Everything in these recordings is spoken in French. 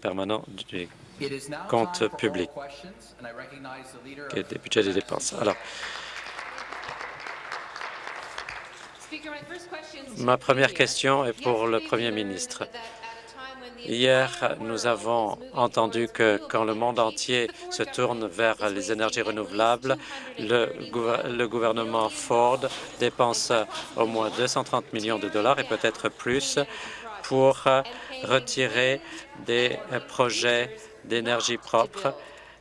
permanent du compte public. et des budgets des dépenses. Alors, ma première question est pour le Premier ministre. Hier, nous avons entendu que quand le monde entier se tourne vers les énergies renouvelables, le, le gouvernement Ford dépense au moins 230 millions de dollars et peut-être plus pour retirer des projets d'énergie propre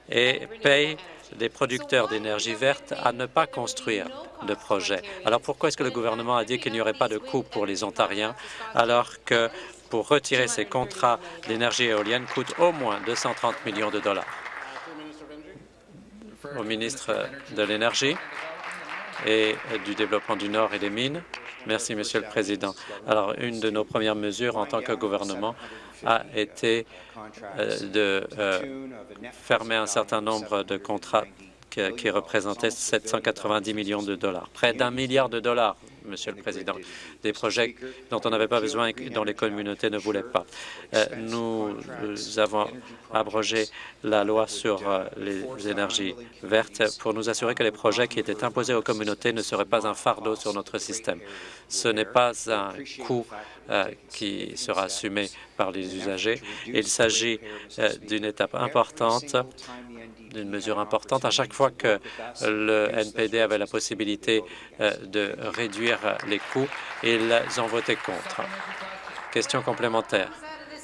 et paye des producteurs d'énergie verte à ne pas construire de projets. Alors pourquoi est-ce que le gouvernement a dit qu'il n'y aurait pas de coût pour les Ontariens alors que pour retirer ces contrats d'énergie éolienne coûte au moins 230 millions de dollars? Au ministre de l'Énergie et du Développement du Nord et des Mines. Merci, Monsieur le Président. Alors, une de nos premières mesures en tant que gouvernement a été euh, de euh, fermer un certain nombre de contrats qui représentaient 790 millions de dollars, près d'un milliard de dollars Monsieur le Président, des projets dont on n'avait pas besoin et dont les communautés ne voulaient pas. Euh, nous avons abrogé la loi sur euh, les énergies vertes pour nous assurer que les projets qui étaient imposés aux communautés ne seraient pas un fardeau sur notre système. Ce n'est pas un coût euh, qui sera assumé par les usagers. Il s'agit d'une étape importante d'une mesure importante. À chaque fois que le NPD avait la possibilité euh, de réduire les coûts, ils ont voté contre. Question complémentaire.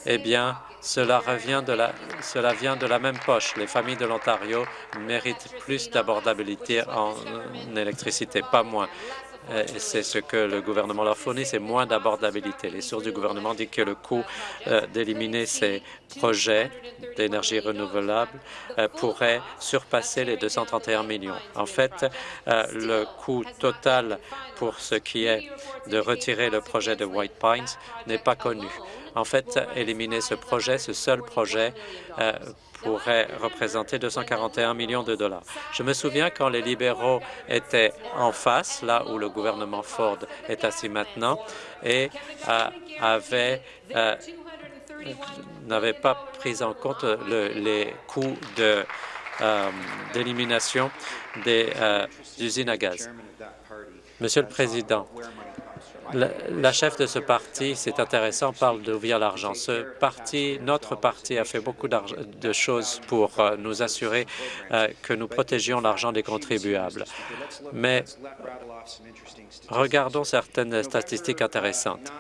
Eh bien, cela, de la, cela vient de la même poche. Les familles de l'Ontario méritent plus d'abordabilité en électricité, pas moins. Euh, c'est ce que le gouvernement leur fournit, c'est moins d'abordabilité. Les sources du gouvernement disent que le coût euh, d'éliminer ces projets d'énergie renouvelable euh, pourrait surpasser les 231 millions. En fait, le coût total pour ce qui est de retirer le projet de White Pines n'est pas connu. En fait, éliminer ce projet, ce seul projet, pourrait représenter 241 millions de dollars. Je me souviens quand les libéraux étaient en face, là où le gouvernement Ford est assis maintenant, et euh, euh, pas pris en compte les coûts euh, d'élimination des usines à gaz. Monsieur le Président, la, chef de ce parti, c'est intéressant, parle d'ouvrir l'argent. Ce parti, notre parti, a fait beaucoup de choses pour euh, nous assurer euh, que nous protégions l'argent des contribuables. Mais regardons certaines statistiques intéressantes.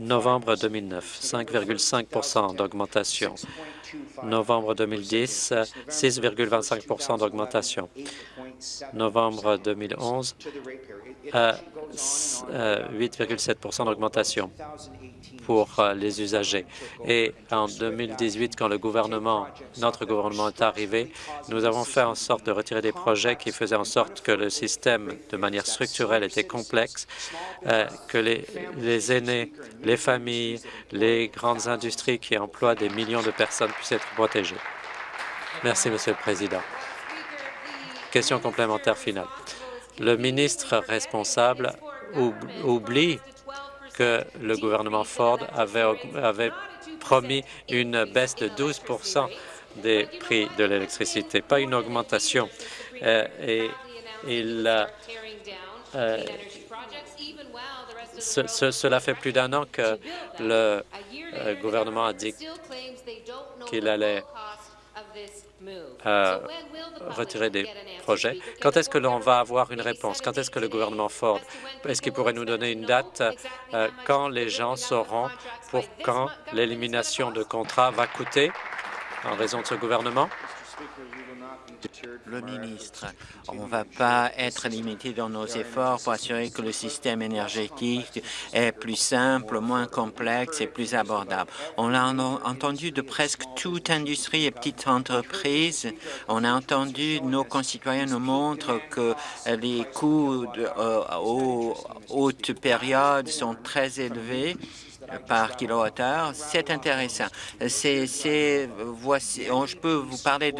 Novembre 2009, 5,5% d'augmentation. Novembre 2010, 6,25 d'augmentation. Novembre 2011, 8,7 euh, d'augmentation pour euh, les usagers. Et en 2018, quand le gouvernement, notre gouvernement est arrivé, nous avons fait en sorte de retirer des projets qui faisaient en sorte que le système, de manière structurelle, était complexe, euh, que les, aînés, les familles, les grandes industries qui emploient des millions de personnes être protégées. Merci, Monsieur le Président. Question complémentaire finale. Le ministre responsable oublie que le gouvernement Ford avait, promis une baisse de 12% des prix de l'électricité, pas une augmentation. Euh, et il, euh, cela fait plus d'un an que le euh, gouvernement a dit qu'il allait retirer des projets? Quand est-ce que l'on va avoir une réponse? Quand est-ce que le gouvernement Ford, est-ce qu'il pourrait nous donner une date euh, quand les gens sauront pour quand l'élimination de contrats va coûter en raison de ce gouvernement? Le ministre, on ne va pas être limité dans nos efforts pour assurer que le système énergétique est plus simple, moins complexe et plus abordable. On a entendu de presque toute industrie et petites entreprises. On a entendu nos concitoyens nous montrent que les coûts euh, aux hautes périodes sont très élevés par kilowattheure. C'est intéressant. C'est, voici, je peux vous parler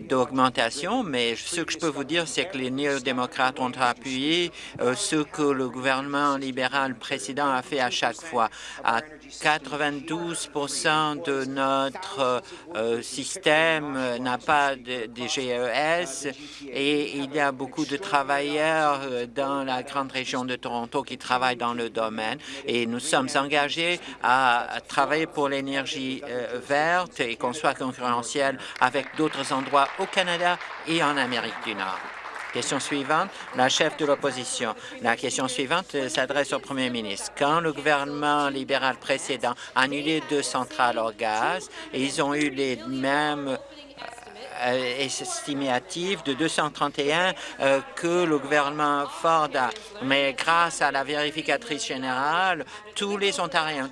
d'augmentation, mais ce que je peux vous dire, c'est que les néo-démocrates ont appuyé euh, ce que le gouvernement libéral précédent a fait à chaque fois. 92% de notre euh, système n'a pas de, GES et il y a beaucoup de travailleurs euh, dans la grande région de Toronto qui travaillent dans le domaine et nous sommes engagés à travailler pour l'énergie euh, verte et qu'on soit concurrentiel avec d'autres endroits au Canada et en Amérique du Nord. Question suivante, la chef de l'opposition. La question suivante s'adresse au premier ministre. Quand le gouvernement libéral précédent a annulé deux centrales au gaz, ils ont eu les mêmes euh, estimative de 231 euh, que le gouvernement Ford a. Mais grâce à la vérificatrice générale, tous les Ontariens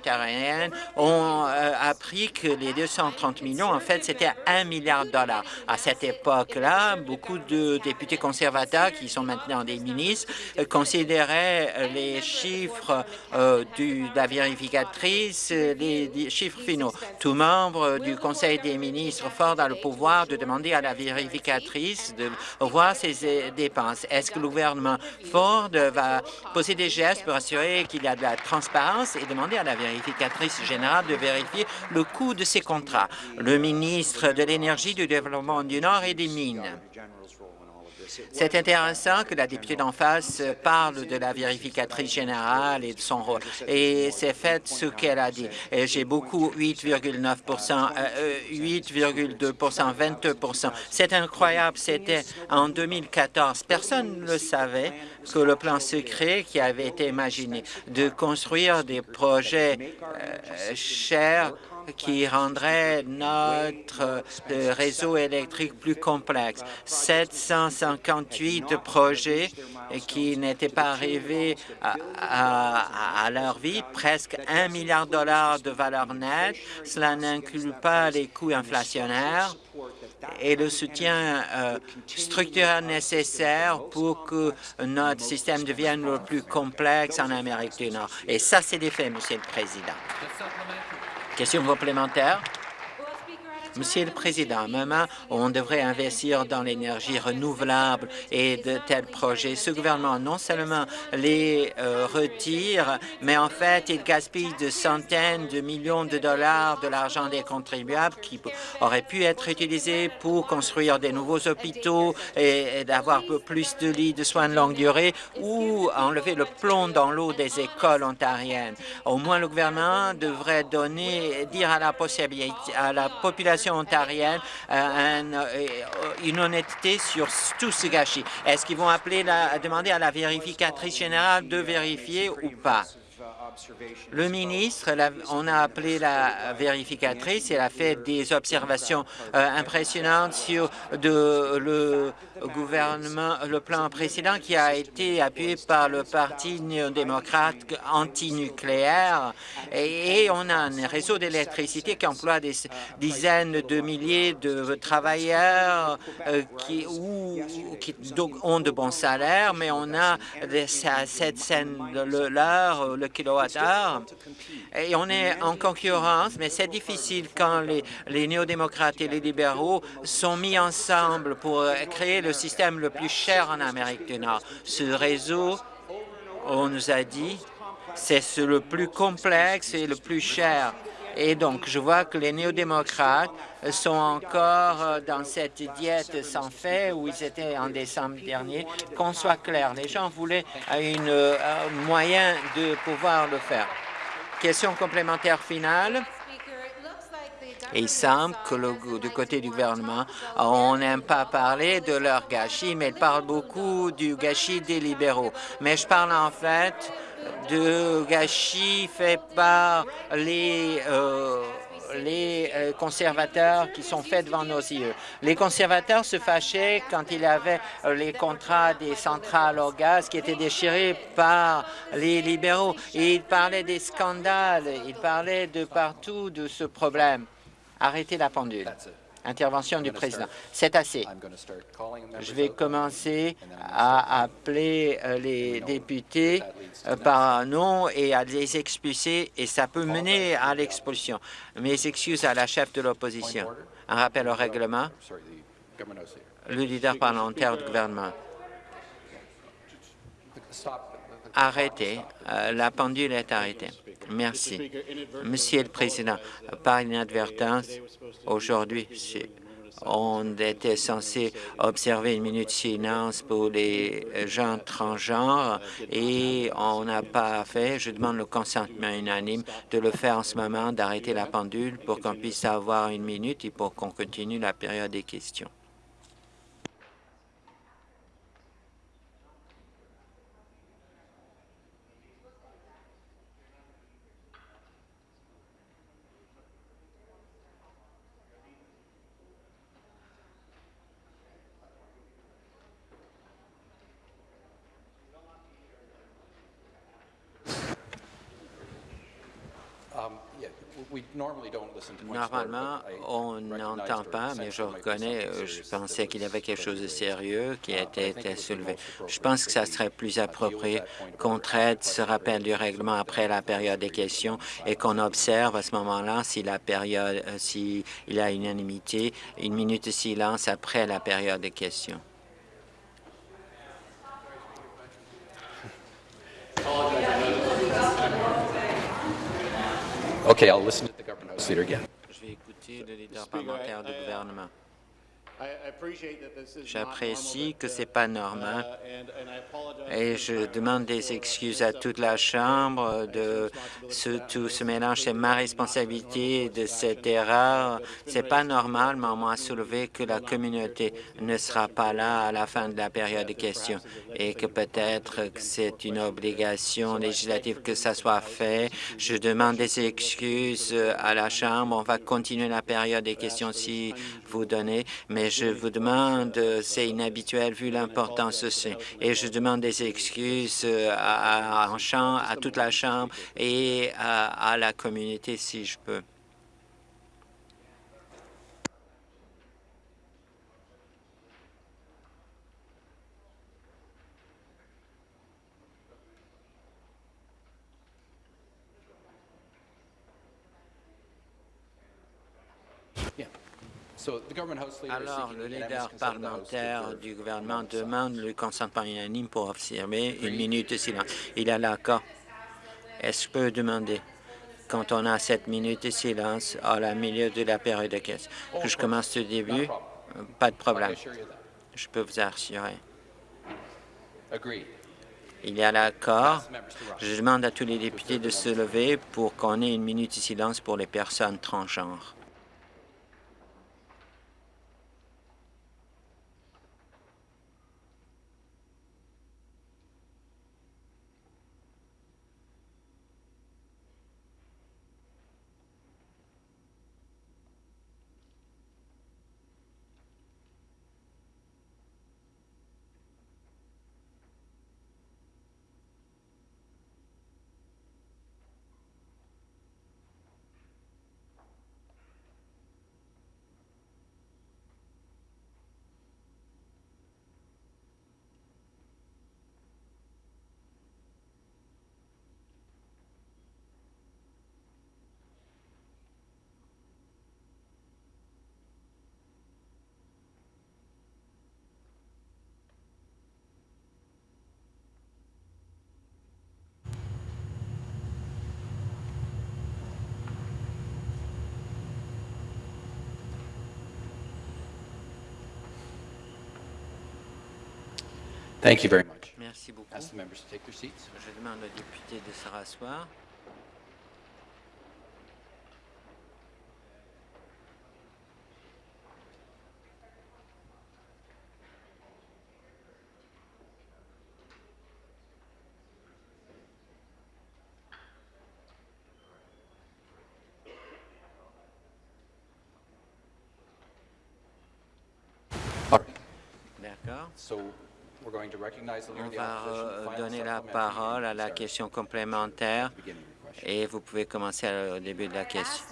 ont euh, appris que les 230 millions, en fait, c'était un milliard de dollars. À cette époque-là, beaucoup de députés conservateurs, qui sont maintenant des ministres, considéraient les chiffres de la vérificatrice, les chiffres finaux. Tout membre du Conseil des ministres Ford a le pouvoir de demander à la vérificatrice de voir ses dépenses. Est-ce que le gouvernement Ford va poser des gestes pour assurer qu'il y a de la transparence et demander à la vérificatrice générale de vérifier le coût de ces contrats? Le ministre de l'Énergie, du Développement du Nord et des Mines. C'est intéressant que la députée d'en face parle de la vérificatrice générale et de son rôle. Et c'est fait ce qu'elle a dit. J'ai beaucoup 8,9% 8,2% 22% C'est incroyable. C'était en 2014. Personne ne savait que le plan secret qui avait été imaginé de construire des projets euh, chers qui rendrait notre euh, réseau électrique plus complexe. 758 projets qui n'étaient pas arrivés à, leur vie, presque un milliard de dollars de valeur nette. Cela n'inclut pas les coûts inflationnaires et le soutien euh, structurel nécessaire pour que notre système devienne le plus complexe en Amérique du Nord. Et ça, c'est des faits, Monsieur le Président. Question complémentaire. Monsieur le Président, maman, on devrait investir dans l'énergie renouvelable et de tels projets. Ce gouvernement non seulement les euh, retire, mais en fait, il gaspille de centaines de millions de dollars de l'argent des contribuables qui aurait pu être utilisé pour construire des nouveaux hôpitaux et, d'avoir plus de lits de soins de longue durée ou enlever le plomb dans l'eau des écoles ontariennes. Au moins, le gouvernement devrait donner, dire à la, possibilité, à la population ontarienne euh, euh, une honnêteté sur tout ce gâchis. Est-ce qu'ils vont appeler la, demander à la vérificatrice générale de vérifier ou pas? Le ministre, on a appelé la vérificatrice, elle a fait des observations euh, impressionnantes sur de, le gouvernement, le plan précédent qui a été appuyé par le Parti néo-démocrate anti-nucléaire. Et, on a un réseau d'électricité qui emploie des dizaines de milliers de travailleurs euh, qui, ont de bons salaires, mais on a cette scène l'heure, le kilowattheure, et on est en concurrence, mais c'est difficile quand les, les néo-démocrates et les libéraux sont mis ensemble pour créer le le système le plus cher en Amérique du Nord. Ce réseau, on nous a dit, c'est le plus complexe et le plus cher. Et donc, je vois que les néo-démocrates sont encore euh, dans cette diète sans fait où ils étaient en décembre dernier. Qu'on soit clair, les gens voulaient une, un moyen de pouvoir le faire. Question complémentaire finale. Et il semble que le, du côté du gouvernement, on n'aime pas parler de leur gâchis, mais il parle beaucoup du gâchis des libéraux. Mais je parle en fait de gâchis fait par les euh, les euh, conservateurs qui sont faits devant nos yeux. Les conservateurs se fâchaient quand il y avait euh, les contrats des centrales au gaz qui étaient déchirés par les libéraux. Et ils parlaient des scandales, ils parlaient de partout de ce problème. Arrêtez la pendule. Intervention du président. C'est assez. Je vais commencer à appeler euh, les députés euh, par nom et à les expulser, et ça peut mener à l'expulsion. Mes excuses à la chef de l'opposition. Un rappel au règlement. Le leader parlementaire du gouvernement. Arrêtez. Euh, la pendule est arrêtée. Merci. Monsieur le Président, par inadvertance, aujourd'hui, on était censé observer une minute de silence pour les gens transgenres et on n'a pas fait. Je demande le consentement unanime de le faire en ce moment, d'arrêter la pendule pour qu'on puisse avoir une minute et pour qu'on continue la période des questions. Normalement, on n'entend pas, mais je reconnais, euh, je pensais qu'il y avait quelque chose de sérieux qui a été soulevé. Je pense que ça serait plus approprié qu'on traite ce rappel du règlement après la période des questions et qu'on observe à ce moment-là si la période, euh, s'il y a unanimité, une minute de silence après la période des questions. Okay, I'll listen to the government house leader again. Je vais écouter le leader parlementaire du gouvernement. J'apprécie que ce n'est pas normal et je demande des excuses à toute la Chambre de ce, tout ce mélange. C'est ma responsabilité de cette erreur. C'est pas normal, mais on m'a soulevé que la communauté ne sera pas là à la fin de la période de questions et que peut-être que c'est une obligation législative que ça soit fait. Je demande des excuses à la Chambre. On va continuer la période des questions si vous donnez, mais je vous demande, c'est inhabituel vu l'importance aussi, et je demande des excuses à, toute la Chambre et à la communauté si je peux. Alors, le leader parlementaire du gouvernement demande le consentement unanime pour observer une minute de silence. Il a l'accord. Est-ce que je peux demander, quand on a cette minute de silence à la milieu de la période de caisse, que je commence du début? Pas de problème. Je peux vous assurer. Il y a l'accord. Je demande à tous les députés de se lever pour qu'on ait une minute de silence pour les personnes transgenres. Thank you very much. Merci beaucoup. Ask the members to take their seats. Je demande aux députés de se rasseoir. All right. D'accord. So On va euh, donner la parole à la question complémentaire. et vous pouvez commencer au début de la question.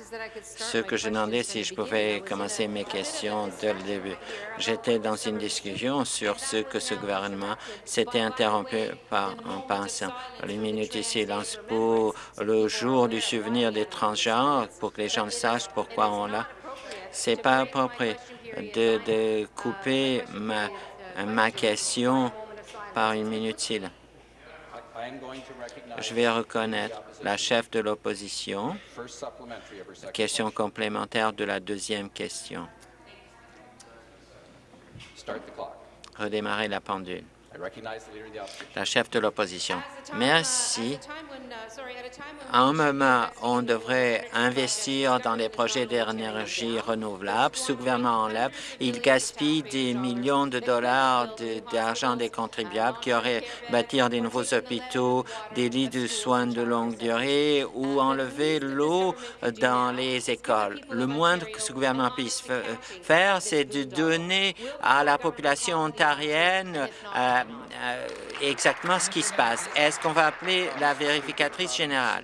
Ce que je demandais, si je pouvais commencer mes questions dès le début. J'étais dans une discussion sur ce que ce gouvernement s'était interrompu par, en pensant. Les minutes de silence pour le jour du souvenir des transgenres, pour que les gens sachent pourquoi on l'a. C'est pas approprié de, de couper ma, ma question par une minute silence. Je vais reconnaître la chef de l'opposition. Question complémentaire de la deuxième question. Redémarrer la pendule. La chef de l'opposition. Merci. À un moment, on devrait investir dans des projets d'énergie renouvelable. Ce gouvernement enlève. Il gaspille des millions de dollars d'argent des contribuables qui auraient bâtir des nouveaux hôpitaux, des lits de soins de longue durée ou enlever l'eau dans les écoles. Le moindre que ce gouvernement puisse faire, c'est de donner à la population ontarienne euh, euh, exactement ce qui se passe. Est-ce qu'on va appeler la vérificatrice générale?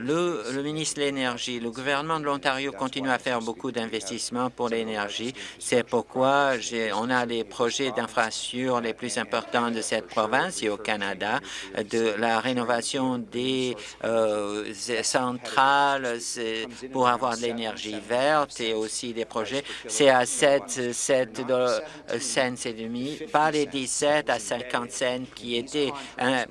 Le, ministre de l'Énergie, le gouvernement de l'Ontario continue à faire beaucoup d'investissements pour l'énergie. C'est pourquoi on a les projets d'infrastructure les plus importants de cette province et au Canada, de la rénovation des euh, centrales pour avoir de l'énergie verte et aussi des projets. C'est à 7, 7 cents et demi, pas les 17 à 50 cents qui étaient euh,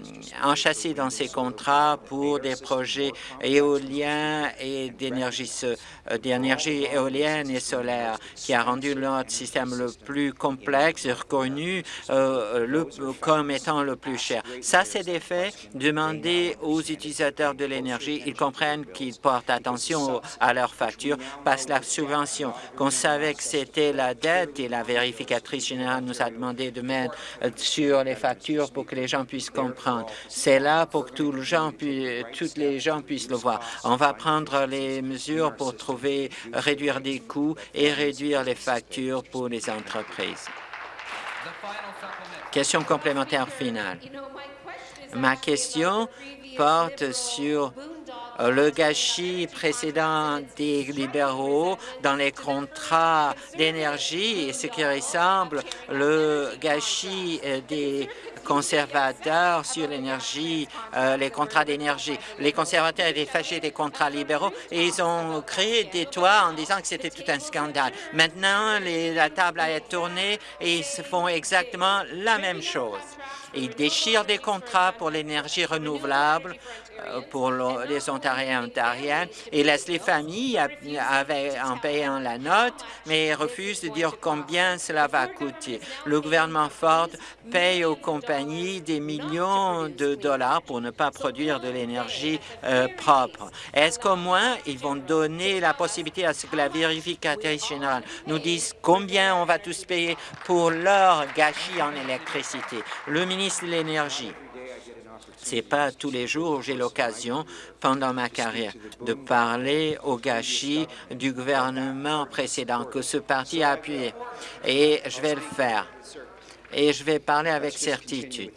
enchâssés dans ces contrats pour des projets éolien et d'énergie euh, d'énergie éolienne et solaire qui a rendu notre système le plus complexe et reconnu euh, le, comme étant le plus cher. Ça, c'est des faits. Demandez aux utilisateurs de l'énergie, ils comprennent qu'ils portent attention à leurs factures que la subvention, qu'on savait que c'était la dette et la vérificatrice générale nous a demandé de mettre euh, sur les factures pour que les gens puissent comprendre. C'est là pour que tous les gens, toutes les gens puissent le voir. On va prendre les mesures pour trouver, réduire des coûts et réduire les factures pour les entreprises. Question complémentaire finale. Ma question porte sur le gâchis précédent des libéraux dans les contrats d'énergie et ce qui ressemble le gâchis des conservateurs sur l'énergie, euh, les contrats d'énergie. Les conservateurs étaient fâchés des contrats libéraux et ils ont créé des toits en disant que c'était tout un scandale. Maintenant, la table a été tournée et ils font exactement la même chose. Ils déchirent des contrats pour l'énergie renouvelable euh, pour les Ontariens et Ontariennes et laissent les familles en payant la note, mais refusent de dire combien cela va coûter. Le gouvernement Ford paye aux compagnies des millions de dollars pour ne pas produire de l'énergie euh, propre. Est-ce qu'au moins ils vont donner la possibilité à ce que la vérificatrice générale nous dise combien on va tous payer pour leur gâchis en électricité? De l'Énergie pas tous les jours où j'ai l'occasion, pendant ma carrière, de parler au gâchis du gouvernement précédent que ce parti a appuyé. Et je vais le faire. Et je vais parler avec certitude.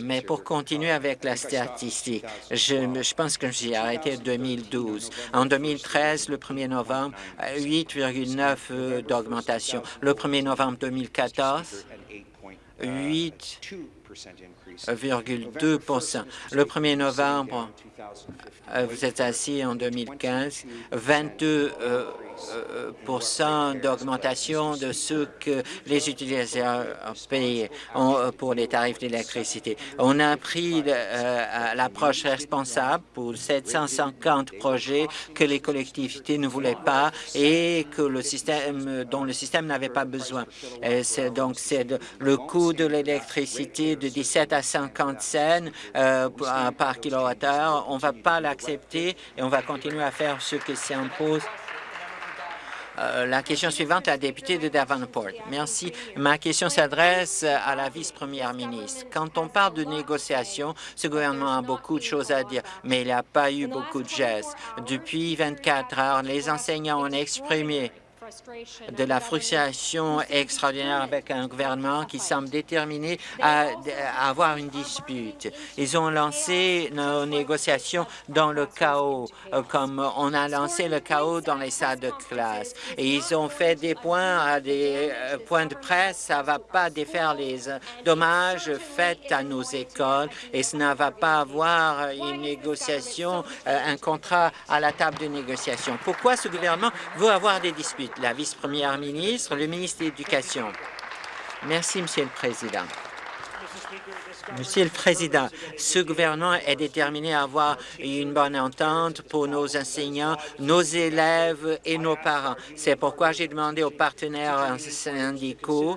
Mais pour continuer avec la statistique, je, je pense que j'ai arrêté en 2012. En 2013, le 1er novembre, 8,9 euh, d'augmentation. Le 1er novembre 2014, 8 2 Le 1er novembre, euh, vous êtes assis en 2015, 22 d'augmentation de ce que les utilisateurs payent pour les tarifs d'électricité. On a pris euh, l'approche responsable pour 750 projets que les collectivités ne voulaient pas et que le système dont le système n'avait pas besoin. Donc, c'est le coût de l'électricité de 17 à 50 cents euh, par kilowattheure. On ne va pas l'accepter et on va continuer à faire ce qui s'impose euh, la question suivante, la députée de Davenport. Merci. Ma question s'adresse à la vice-première ministre. Quand on parle de négociations, ce gouvernement a beaucoup de choses à dire, mais il n'y a pas eu beaucoup de gestes. Depuis 24 heures, les enseignants ont exprimé de la frustration extraordinaire avec un gouvernement qui semble déterminé à, à avoir une dispute. Ils ont lancé nos négociations dans le chaos, euh, comme on a lancé le chaos dans les salles de classe. Et ils ont fait des points à des euh, points de presse. Ça ne va pas défaire les euh, dommages faits à nos écoles et ça ne va pas avoir une négociation, un contrat à la table de négociation? Pourquoi ce gouvernement veut avoir des disputes? La vice-première ministre, le ministre de l'Éducation. Merci, Monsieur le Président. Monsieur le Président, ce gouvernement est déterminé à avoir une bonne entente pour nos enseignants, nos élèves et nos parents. C'est pourquoi j'ai demandé aux partenaires syndicaux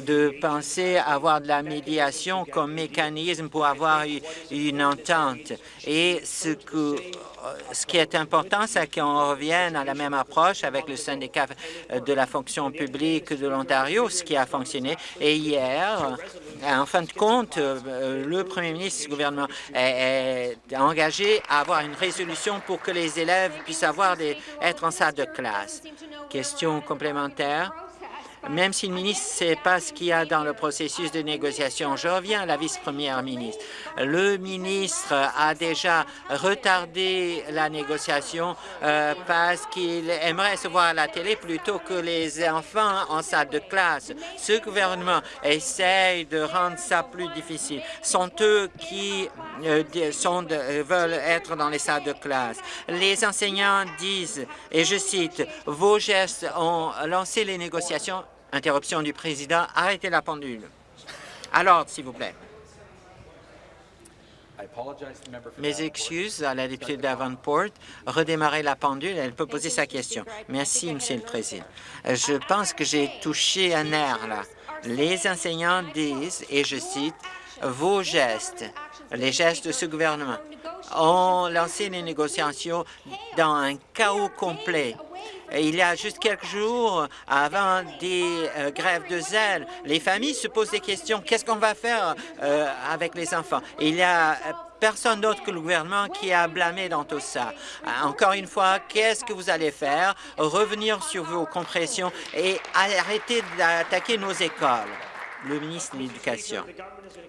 de penser à avoir de la médiation comme mécanisme pour avoir une entente. Et ce que ce qui est important, c'est qu'on revienne à la même approche avec le syndicat de la fonction publique de l'Ontario, ce qui a fonctionné. Et hier, en fin de compte, le premier ministre du gouvernement est, engagé à avoir une résolution pour que les élèves puissent avoir des, être en salle de classe. Question complémentaire même si le ministre ne sait pas ce qu'il y a dans le processus de négociation. Je reviens à la vice-première ministre. Le ministre a déjà retardé la négociation euh, parce qu'il aimerait se voir à la télé plutôt que les enfants en salle de classe. Ce gouvernement essaye de rendre ça plus difficile. sont eux qui euh, sont veulent être dans les salles de classe. Les enseignants disent, et je cite, « Vos gestes ont lancé les négociations Interruption du président. Arrêtez la pendule. À l'ordre, s'il vous plaît. Mes excuses à la députée Davenport. Redémarrer la pendule, elle peut poser sa question. Merci, Monsieur le Président. Je pense que j'ai touché un nerf, là. Les enseignants disent, et je cite, « Vos gestes, les gestes de ce gouvernement, ont lancé les négociations dans un chaos complet il y a juste quelques jours, avant des euh, grèves de zèle, les familles se posent des questions. Qu'est-ce qu'on va faire euh, avec les enfants? il y a euh, personne d'autre que le gouvernement qui a blâmé dans tout ça. Encore une fois, qu'est-ce que vous allez faire? Revenir sur vos compressions et arrêter d'attaquer nos écoles. Le ministre de l'Éducation.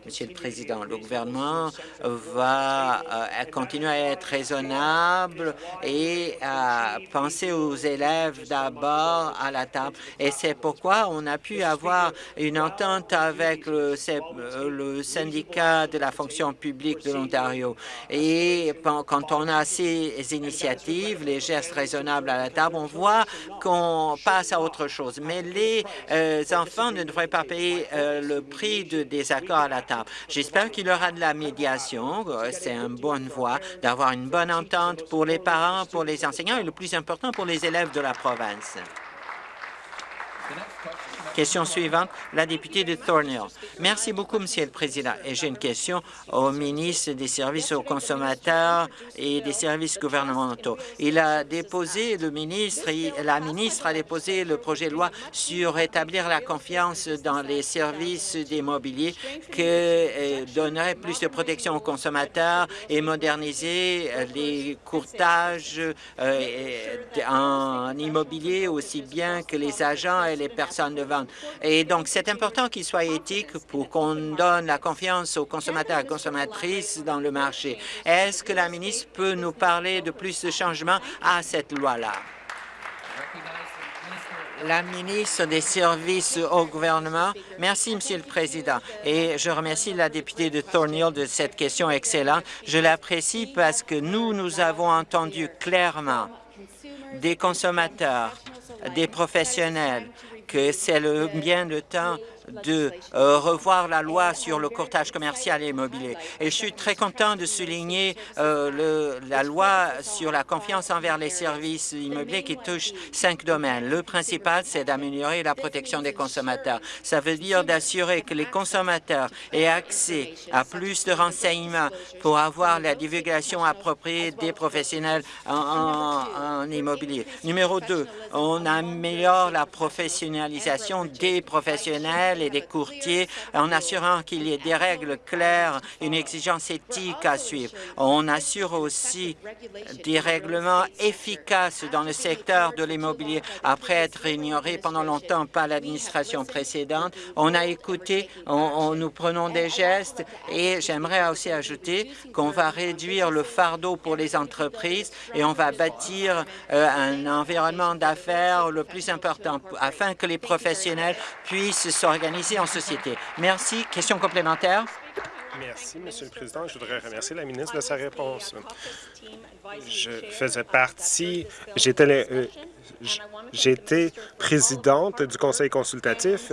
Monsieur le Président, le gouvernement va euh, continuer à être raisonnable et à penser aux élèves d'abord à la table. Et c'est pourquoi on a pu avoir une entente avec le, le syndicat de la fonction publique de l'Ontario. Et quand on a ces initiatives, les gestes raisonnables à la table, on voit qu'on passe à autre chose. Mais les euh, enfants ne devraient pas payer euh, le prix de désaccords à la table. J'espère qu'il y aura de la médiation. C'est une bonne voie d'avoir une bonne entente pour les parents, pour les enseignants et le plus important pour les élèves de la province. Question suivante, la députée de Thornhill. Merci beaucoup, Monsieur le Président. Et j'ai une question au ministre des Services aux consommateurs et des services gouvernementaux. Il a déposé, le ministre, la ministre a déposé le projet de loi sur rétablir la confiance dans les services d'immobilier qui euh, donnerait plus de protection aux consommateurs et moderniser euh, les courtages euh, en immobilier aussi bien que les agents et les personnes de vente. Et donc, c'est important qu'il soit éthique pour qu'on donne la confiance aux consommateurs et consommatrices dans le marché. Est-ce que la ministre peut nous parler de plus de changements à cette loi-là? La ministre des Services au gouvernement. Merci, Monsieur le Président. Et je remercie la députée de Thornhill de cette question excellente. Je l'apprécie parce que nous, nous avons entendu clairement des consommateurs, des professionnels, que c'est le bien de temps de euh, revoir la loi sur le courtage commercial et immobilier. Et je suis très content de souligner euh, la loi sur la confiance envers les services immobiliers qui touche cinq domaines. Le principal, c'est d'améliorer la protection des consommateurs. Ça veut dire d'assurer que les consommateurs aient accès à plus de renseignements pour avoir la divulgation appropriée des professionnels en immobilier. Numéro deux, on améliore la professionnalisation des professionnels et des courtiers en assurant qu'il y ait des règles claires, une exigence éthique à suivre. On assure aussi des règlements efficaces dans le secteur de l'immobilier. Après être ignoré pendant longtemps par l'administration précédente, on a écouté, on, nous prenons des gestes et j'aimerais aussi ajouter qu'on va réduire le fardeau pour les entreprises et on va bâtir euh, un environnement d'affaires le plus important afin que les professionnels puissent s'organiser Merci. Question complémentaire? Merci, Monsieur le Président. Je voudrais remercier la ministre de sa réponse. Je faisais partie, euh, J'étais présidente du conseil consultatif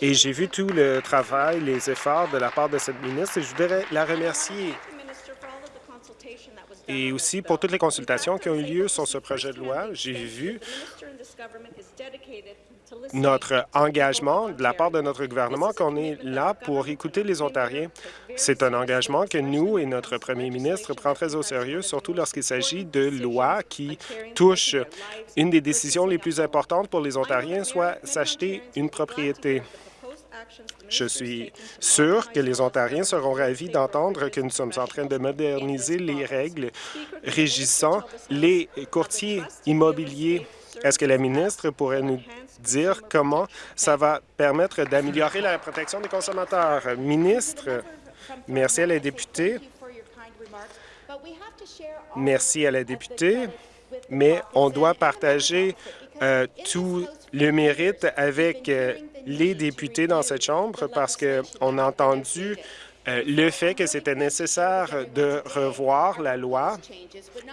et j'ai vu tout le travail, les efforts de la part de cette ministre et je voudrais la remercier et aussi pour toutes les consultations qui ont eu lieu sur ce projet de loi. J'ai vu notre engagement de la part de notre gouvernement qu'on est là pour écouter les Ontariens. C'est un engagement que nous et notre premier ministre prend très au sérieux, surtout lorsqu'il s'agit de lois qui touchent une des décisions les plus importantes pour les Ontariens, soit s'acheter une propriété. Je suis sûr que les Ontariens seront ravis d'entendre que nous sommes en train de moderniser les règles régissant les courtiers immobiliers. Est-ce que la ministre pourrait nous dire comment ça va permettre d'améliorer la protection des consommateurs? Ministre, merci à la députée. Merci à la députée, mais on doit partager euh, tout le mérite avec euh, les députés dans cette Chambre parce qu'on a entendu euh, le fait que c'était nécessaire de revoir la loi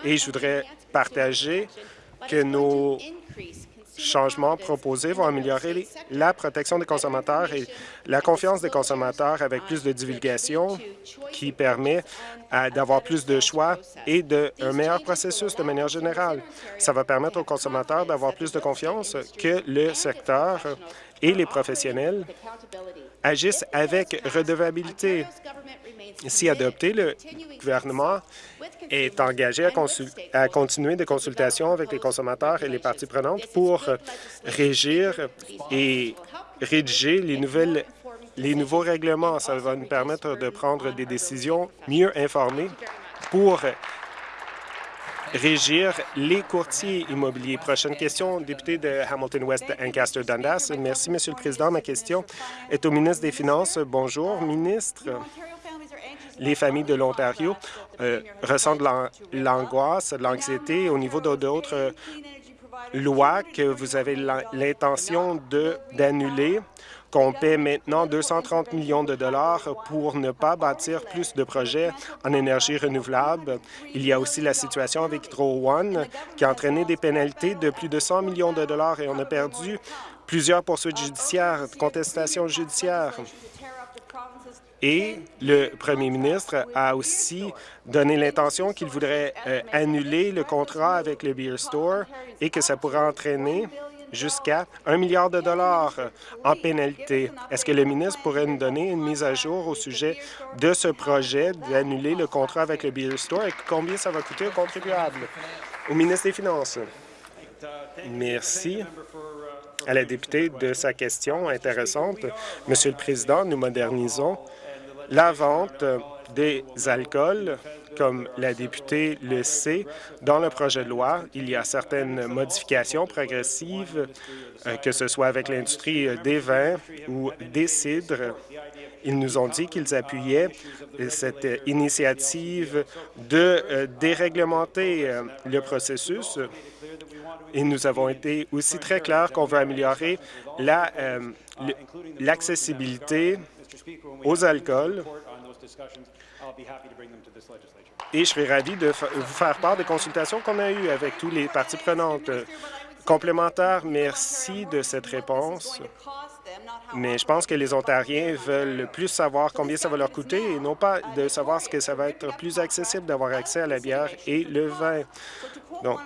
et je voudrais partager que nos changements proposés vont améliorer la protection des consommateurs et la confiance des consommateurs avec plus de divulgation qui permet euh, d'avoir plus de choix et de, un meilleur processus de manière générale. Ça va permettre aux consommateurs d'avoir plus de confiance que le secteur et les professionnels agissent avec redevabilité. Si adopté, le gouvernement est engagé à, continuer des consultations avec les consommateurs et les parties prenantes pour régir et rédiger les nouvelles les nouveaux règlements. Ça va nous permettre de prendre des décisions mieux informées pour régir les courtiers immobiliers. Prochaine question, député de Hamilton West Ancaster Dundas. Merci, Monsieur le Président. Ma question est au ministre des Finances. Bonjour, ministre les familles de l'Ontario euh, ressentent l'angoisse, l'anxiété au niveau d'autres lois que vous avez l'intention d'annuler qu'on paie maintenant 230 millions de dollars pour ne pas bâtir plus de projets en énergie renouvelable. Il y a aussi la situation avec Hydro One qui a entraîné des pénalités de plus de 100 millions de dollars et on a perdu plusieurs poursuites judiciaires, contestations judiciaires. Et le premier ministre a aussi donné l'intention qu'il voudrait euh, annuler le contrat avec le Beer Store et que ça pourrait entraîner jusqu'à un milliard de dollars en pénalité. Est-ce que le ministre pourrait nous donner une mise à jour au sujet de ce projet d'annuler le contrat avec le Beer Store et combien ça va coûter aux contribuables? Au ministre des Finances. Merci à la députée de sa question intéressante. Monsieur le Président, nous modernisons la vente des alcools, comme la députée le sait, dans le projet de loi, il y a certaines modifications progressives, euh, que ce soit avec l'industrie des vins ou des cidres. Ils nous ont dit qu'ils appuyaient cette initiative de euh, déréglementer euh, le processus. Et nous avons été aussi très clairs qu'on veut améliorer l'accessibilité aux alcools et je serai ravi de vous faire part des consultations qu'on a eues avec tous les parties prenantes. Complémentaire, merci de cette réponse. Mais je pense que les Ontariens veulent plus savoir combien ça va leur coûter et non pas de savoir ce que ça va être plus accessible d'avoir accès à la bière et le vin. Donc,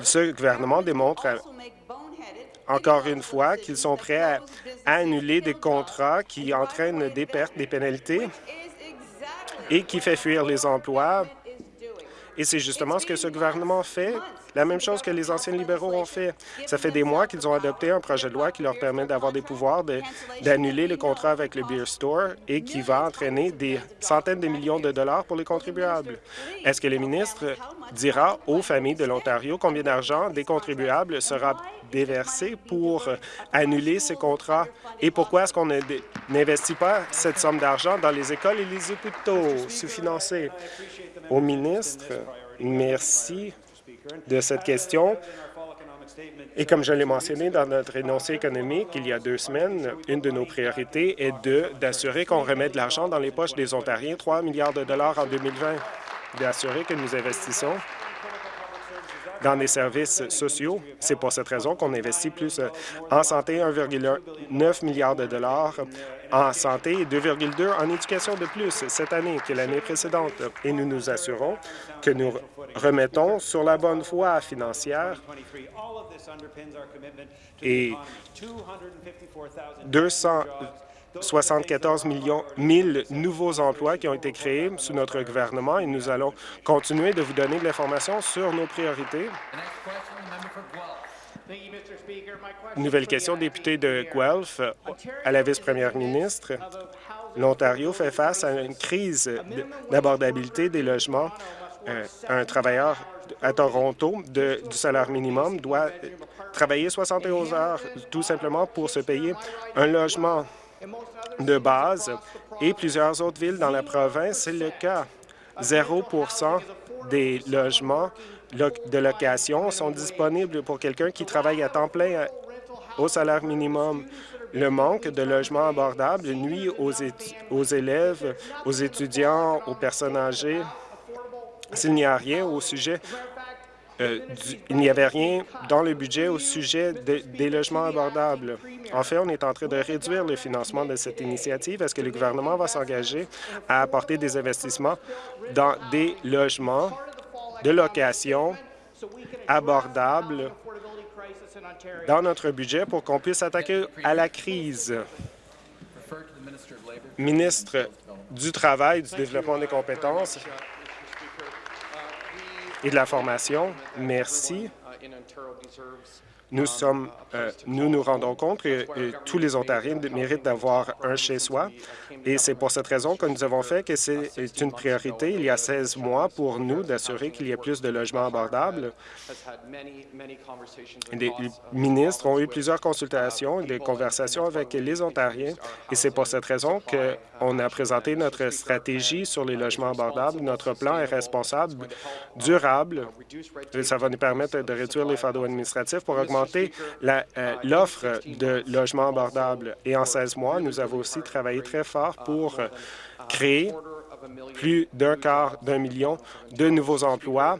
ce gouvernement démontre encore une fois, qu'ils sont prêts à, annuler des contrats qui entraînent des pertes, des pénalités et qui fait fuir les emplois. Et c'est justement ce que ce gouvernement fait la même chose que les anciens libéraux ont fait. Ça fait des mois qu'ils ont adopté un projet de loi qui leur permet d'avoir des pouvoirs d'annuler le contrat avec le Beer Store et qui va entraîner des centaines de millions de dollars pour les contribuables. Est-ce que le ministre dira aux familles de l'Ontario combien d'argent des contribuables sera déversé pour annuler ces contrats et pourquoi est-ce qu'on n'investit pas cette somme d'argent dans les écoles et les hôpitaux sous-financés? Au ministre, merci de cette question. Et comme je l'ai mentionné dans notre énoncé économique il y a deux semaines, une de nos priorités est d'assurer qu'on remet de l'argent dans les poches des Ontariens, 3 milliards de dollars en 2020, d'assurer que nous investissons dans les services sociaux. C'est pour cette raison qu'on investit plus euh, en santé, 1,9 milliard de dollars en santé et 2,2 en éducation de plus cette année que l'année précédente. Et nous nous assurons que nous remettons sur la bonne voie financière et 200 74 millions 1000 nouveaux emplois qui ont été créés sous notre gouvernement et nous allons continuer de vous donner de l'information sur nos priorités. Nouvelle question, député de Guelph à la vice-première ministre. L'Ontario fait face à une crise d'abordabilité des logements. Euh, un travailleur à Toronto du salaire minimum doit travailler 71 heures tout simplement pour se payer un logement de base et plusieurs autres villes dans la province, c'est le cas. 0% des logements de location sont disponibles pour quelqu'un qui travaille à temps plein au salaire minimum. Le manque de logements abordables nuit aux, aux élèves, aux étudiants, aux personnes âgées. S'il n'y a rien au sujet euh, il n'y avait rien dans le budget au sujet des logements abordables. En fait, on est en train de réduire le financement de cette initiative. Est-ce que le gouvernement va s'engager à apporter des investissements dans des logements de location abordables dans notre budget pour qu'on puisse attaquer à la crise? Ministre du Travail, du Développement des compétences, et de la formation. Merci. Nous, sommes, euh, nous nous rendons compte que euh, tous les Ontariens méritent d'avoir un chez-soi et c'est pour cette raison que nous avons fait que c'est une priorité il y a 16 mois pour nous d'assurer qu'il y ait plus de logements abordables. Les ministres ont eu plusieurs consultations et des conversations avec les Ontariens et c'est pour cette raison qu'on a présenté notre stratégie sur les logements abordables. Notre plan est responsable, durable. Et ça va nous permettre de réduire les fardeaux administratifs pour augmenter euh, l'offre de logements abordables. Et en 16 mois, nous avons aussi travaillé très fort pour euh, créer plus d'un quart d'un million de nouveaux emplois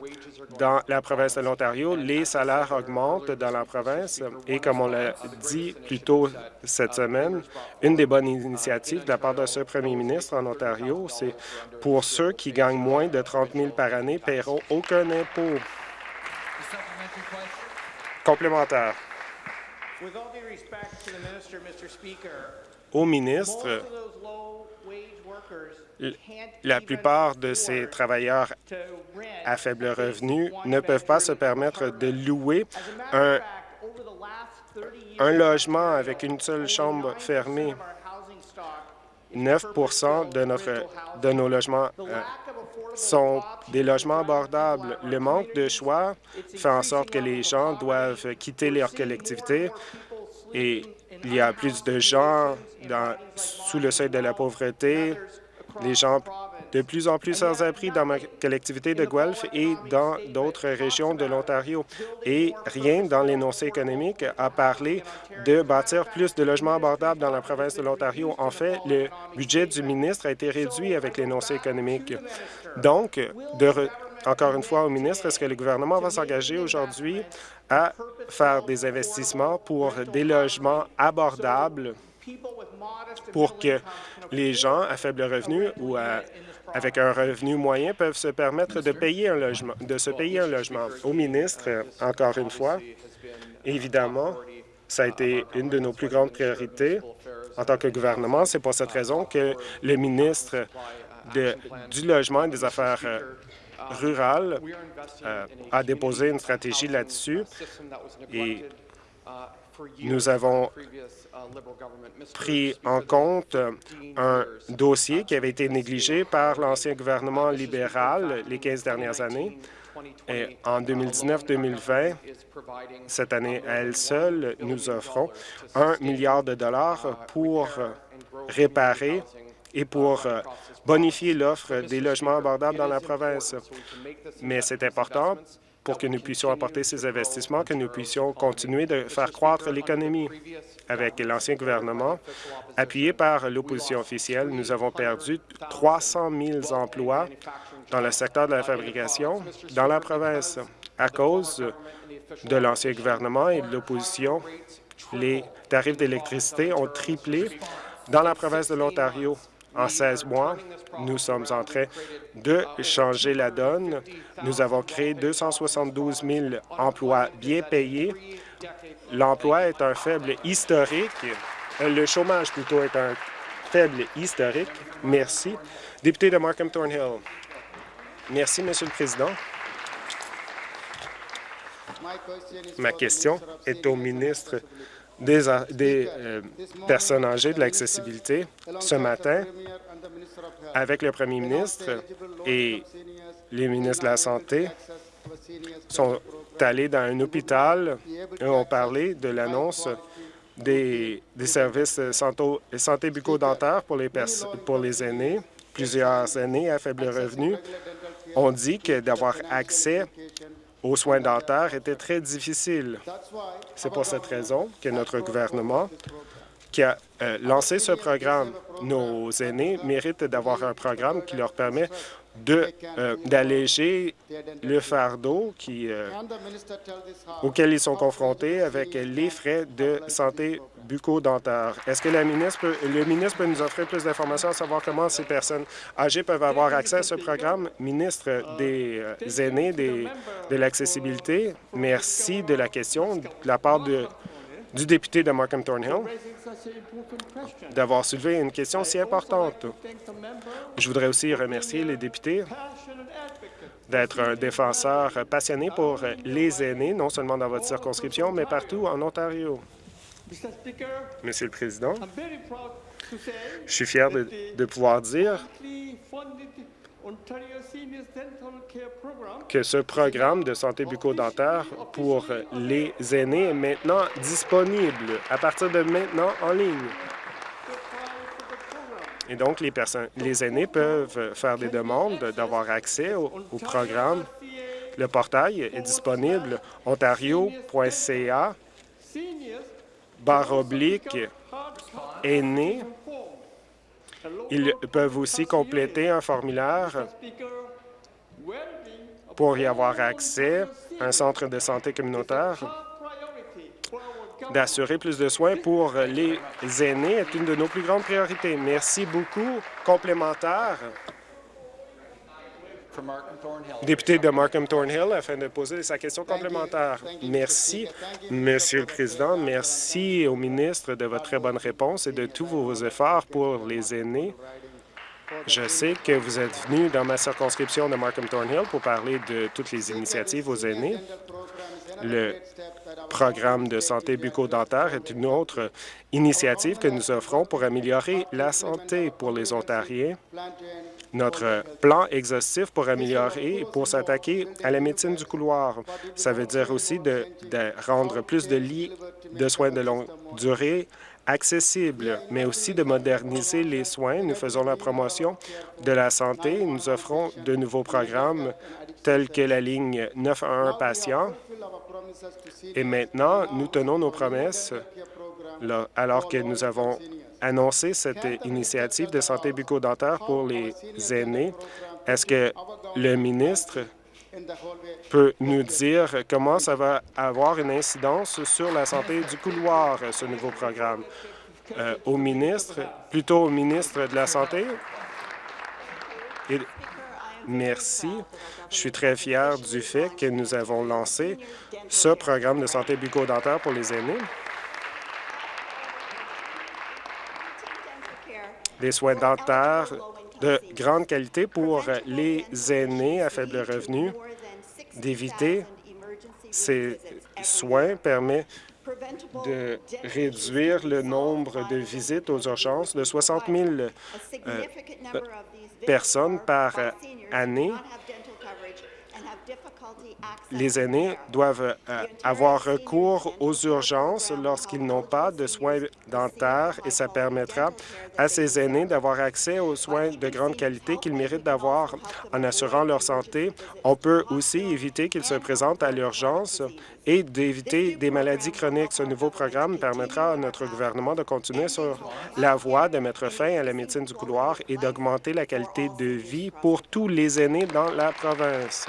dans la province de l'Ontario. Les salaires augmentent dans la province et, comme on l'a dit plus tôt cette semaine, une des bonnes initiatives de la part de ce premier ministre en Ontario, c'est pour ceux qui gagnent moins de 30 000 par année, paieront aucun impôt complémentaire. Au ministre, la plupart de ces travailleurs à faible revenu ne peuvent pas se permettre de louer un, un logement avec une seule chambre fermée. 9 de, notre, de nos logements euh, sont des logements abordables. Le manque de choix fait en sorte que les gens doivent quitter leur collectivité et il y a plus de gens dans, sous le seuil de la pauvreté. Les gens de plus en plus sans abri dans ma collectivité de Guelph et dans d'autres régions de l'Ontario. Et rien dans l'énoncé économique a parlé de bâtir plus de logements abordables dans la province de l'Ontario. En fait, le budget du ministre a été réduit avec l'énoncé économique. Donc, encore une fois au ministre, est-ce que le gouvernement va s'engager aujourd'hui à faire des investissements pour des logements abordables? Pour que les gens à faible revenu ou avec un revenu moyen peuvent se permettre de payer un logement, de se payer un logement. Au ministre, encore une fois, évidemment, ça a été une de nos plus grandes priorités en tant que gouvernement. C'est pour cette raison que le ministre de, du Logement et des Affaires rural euh, a déposé une stratégie là-dessus. et nous avons pris en compte un dossier qui avait été négligé par l'ancien gouvernement libéral les 15 dernières années. Et en 2019-2020, cette année à elle seule, nous offrons un milliard de dollars pour réparer et pour bonifier l'offre des logements abordables dans la province. Mais c'est important pour que nous puissions apporter ces investissements, que nous puissions continuer de faire croître l'économie. Avec l'ancien gouvernement, appuyé par l'opposition officielle, nous avons perdu 300 000 emplois dans le secteur de la fabrication dans la province. À cause de l'ancien gouvernement et de l'opposition, les tarifs d'électricité ont triplé dans la province de l'Ontario. En 16 mois, nous sommes en train de changer la donne. Nous avons créé 272 000 emplois bien payés. L'emploi est un faible historique. Le chômage, plutôt, est un faible historique. Merci. Député de Markham Thornhill. Merci, Monsieur le Président. Ma question est au ministre des, euh, personnes âgées de l'accessibilité. Ce matin, avec le premier ministre et les ministres de la Santé, sont allés dans un hôpital et ont parlé de l'annonce des, services santé, santé bucco-dentaire pour les, pour les aînés. Plusieurs aînés à faible revenu ont dit que d'avoir accès aux soins dentaires était très difficile. C'est pour cette raison que notre gouvernement qui a euh, lancé ce programme. Nos aînés méritent d'avoir un programme qui leur permet euh, d'alléger le fardeau euh, auquel ils sont confrontés avec les frais de santé bucco-dentaire. Est-ce que la ministre le ministre peut nous offrir plus d'informations à savoir comment ces personnes âgées peuvent avoir accès à ce programme? Ministre des aînés des, de l'accessibilité, merci de la question de la part du député de Markham Thornhill d'avoir soulevé une question si importante. Je voudrais aussi remercier les députés d'être un défenseur passionné pour les aînés, non seulement dans votre circonscription, mais partout en Ontario. Monsieur le Président, je suis fier de, de pouvoir dire que ce programme de santé bucco-dentaire pour les aînés est maintenant disponible à partir de maintenant en ligne. Et donc, les, personnes, les aînés peuvent faire des demandes d'avoir accès au, au, programme. Le portail est disponible ontario.ca barre oblique aînés ils peuvent aussi compléter un formulaire pour y avoir accès à un centre de santé communautaire. D'assurer plus de soins pour les aînés est une de nos plus grandes priorités. Merci beaucoup. Complémentaire. Député de Markham Thornhill, afin de poser sa question complémentaire. Merci, Monsieur le Président. Merci au ministre de votre très bonne réponse et de tous vos efforts pour les aînés. Je sais que vous êtes venu dans ma circonscription de Markham Thornhill pour parler de toutes les initiatives aux aînés. Le programme de santé bucco-dentaire est une autre initiative que nous offrons pour améliorer la santé pour les Ontariens notre plan exhaustif pour améliorer et pour s'attaquer à la médecine du couloir. Ça veut dire aussi de, rendre plus de lits de soins de longue durée accessibles, mais aussi de moderniser les soins. Nous faisons la promotion de la santé. Nous offrons de nouveaux programmes tels que la ligne 911 patients. Et maintenant, nous tenons nos promesses alors que nous avons annoncer cette initiative de santé bucco-dentaire pour les aînés. Est-ce que le ministre peut nous dire comment ça va avoir une incidence sur la santé du couloir, ce nouveau programme? Euh, au ministre, plutôt au ministre de la Santé? Merci. Je suis très fier du fait que nous avons lancé ce programme de santé bucco-dentaire pour les aînés. Les soins dentaires de grande qualité pour les aînés à faible revenu. D'éviter ces soins permet de réduire le nombre de visites aux urgences de 60 000 euh, personnes par année les aînés doivent euh, avoir recours aux urgences lorsqu'ils n'ont pas de soins dentaires et ça permettra à ces aînés d'avoir accès aux soins de grande qualité qu'ils méritent d'avoir en assurant leur santé. On peut aussi éviter qu'ils se présentent à l'urgence et d'éviter des maladies chroniques. Ce nouveau programme permettra à notre gouvernement de continuer sur la voie de mettre fin à la médecine du couloir et d'augmenter la qualité de vie pour tous les aînés dans la province.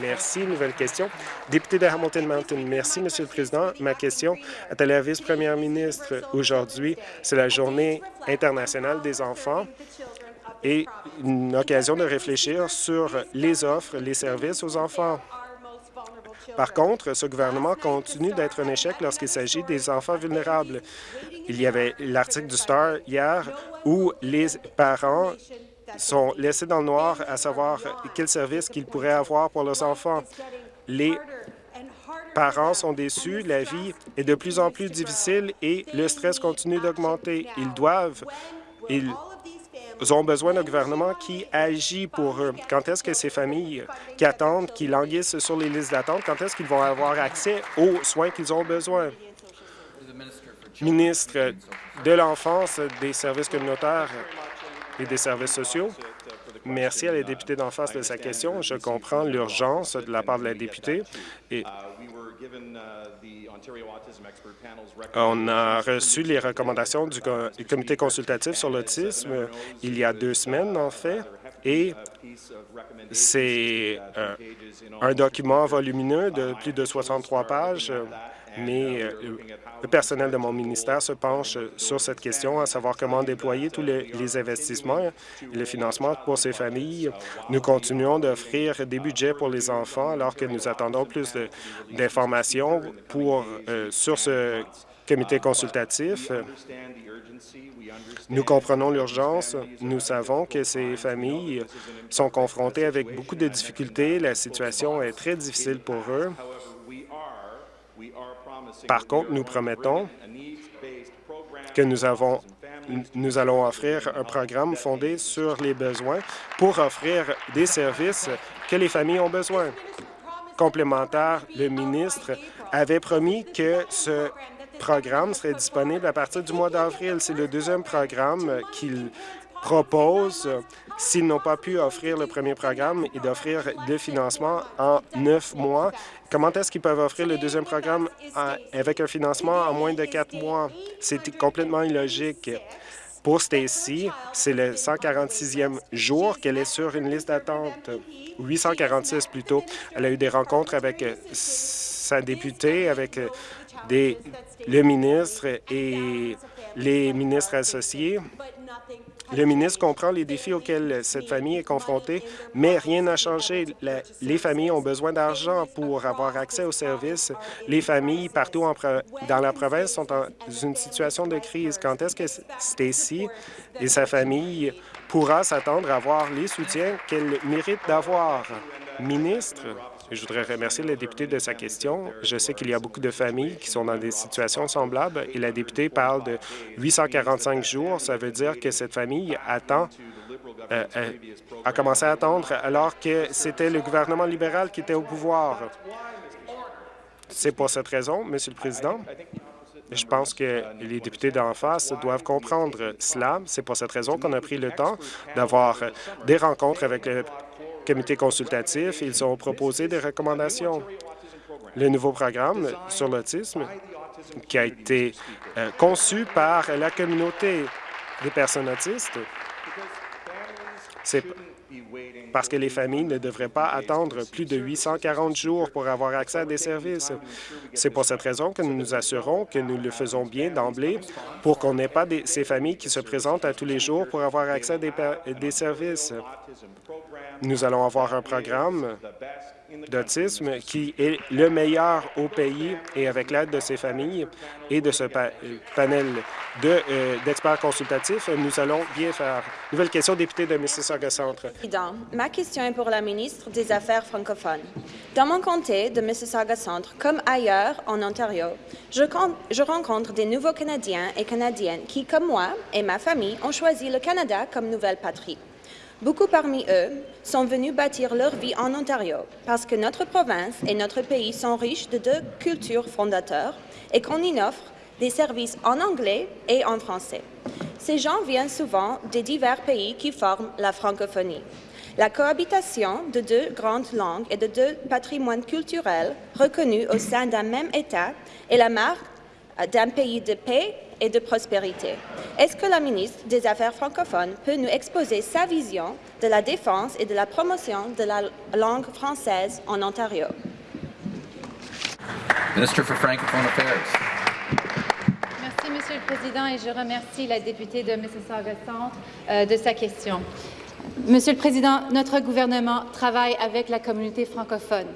Merci. Nouvelle question. Député de Hamilton Mountain. Merci, Monsieur le Président. Ma question est à la vice-première ministre. Aujourd'hui, c'est la Journée internationale des enfants et une occasion de réfléchir sur les offres, les services aux enfants. Par contre, ce gouvernement continue d'être un échec lorsqu'il s'agit des enfants vulnérables. Il y avait l'article du Star hier où les parents sont laissés dans le noir à savoir quels services qu'ils pourraient avoir pour leurs enfants. Les parents sont déçus, la vie est de plus en plus difficile et le stress continue d'augmenter. Ils doivent, ils ont besoin d'un gouvernement qui agit pour eux. Quand est-ce que ces familles qui attendent, qui languissent sur les listes d'attente, quand est-ce qu'ils vont avoir accès aux soins qu'ils ont besoin? Ministre de l'Enfance, des services communautaires et des services sociaux. Merci à la députée d'en face de sa question. Je comprends l'urgence de la part de la députée. Et on a reçu les recommandations du comité consultatif sur l'autisme il y a deux semaines, en fait, et c'est euh, un document volumineux de plus de 63 pages mais euh, le personnel de mon ministère se penche sur cette question, à savoir comment déployer tous les, investissements et le financement pour ces familles. Nous continuons d'offrir des budgets pour les enfants alors que nous attendons plus d'informations pour euh, sur ce comité consultatif. Nous comprenons l'urgence. Nous savons que ces familles sont confrontées avec beaucoup de difficultés. La situation est très difficile pour eux. Par contre, nous promettons que nous, allons offrir un programme fondé sur les besoins pour offrir des services que les familles ont besoin. Complémentaire, le ministre avait promis que ce programme serait disponible à partir du mois d'avril. C'est le deuxième programme qu'il propose s'ils n'ont pas pu offrir le premier programme et d'offrir le financement en neuf mois. Comment est-ce qu'ils peuvent offrir le deuxième programme avec un financement en moins de quatre mois? C'est complètement illogique. Pour Stacy, c'est le 146e jour qu'elle est sur une liste d'attente, 846 plutôt. Elle a eu des rencontres avec euh, sa députée, avec euh, des, le ministre et les ministres associés. Le ministre comprend les défis auxquels cette famille est confrontée, mais rien n'a changé. les familles ont besoin d'argent pour avoir accès aux services. Les familles partout dans la province sont dans une situation de crise. Quand est-ce que Stacy et sa famille pourra s'attendre à avoir les soutiens qu'elle mérite d'avoir? Ministre, je voudrais remercier le député de sa question. Je sais qu'il y a beaucoup de familles qui sont dans des situations semblables et la députée parle de 845 jours. Ça veut dire que cette famille attend euh, euh, a commencé à attendre alors que c'était le gouvernement libéral qui était au pouvoir. C'est pour cette raison, Monsieur le Président, je pense que les députés d'en face doivent comprendre cela. C'est pour cette raison qu'on a pris le temps d'avoir des rencontres avec le comité consultatif. Ils ont proposé des recommandations. Le nouveau programme sur l'autisme qui a été euh, conçu par la communauté des personnes autistes, parce que les familles ne devraient pas attendre plus de 840 jours pour avoir accès à des services. C'est pour cette raison que nous nous assurons que nous le faisons bien d'emblée pour qu'on n'ait pas ces familles qui se présentent à tous les jours pour avoir accès à des, services. Nous allons avoir un programme d'autisme qui est le meilleur au pays et avec l'aide de ses familles et de ce panel euh, d'experts consultatifs, nous allons bien faire. Nouvelle question, député de Mississauga Centre. Ma question est pour la ministre des Affaires francophones. Dans mon comté de Mississauga Centre, comme ailleurs en Ontario, je rencontre des nouveaux Canadiens et Canadiennes qui, comme moi et ma famille, ont choisi le Canada comme nouvelle patrie. Beaucoup parmi eux sont venus bâtir leur vie en Ontario parce que notre province et notre pays sont riches de deux cultures fondateurs et qu'on y offre des services en anglais et en français. Ces gens viennent souvent des divers pays qui forment la francophonie. La cohabitation de deux grandes langues et de deux patrimoines culturels reconnus au sein d'un même État est la marque d'un pays de paix et de prospérité. Est-ce que la ministre des Affaires francophones peut nous exposer sa vision de la défense et de la promotion de la langue française en Ontario? Minister for Francophone Affairs. Merci, Monsieur le Président, et je remercie la députée de Mississauga Centre euh, de sa question. Monsieur le Président, notre gouvernement travaille avec la communauté francophone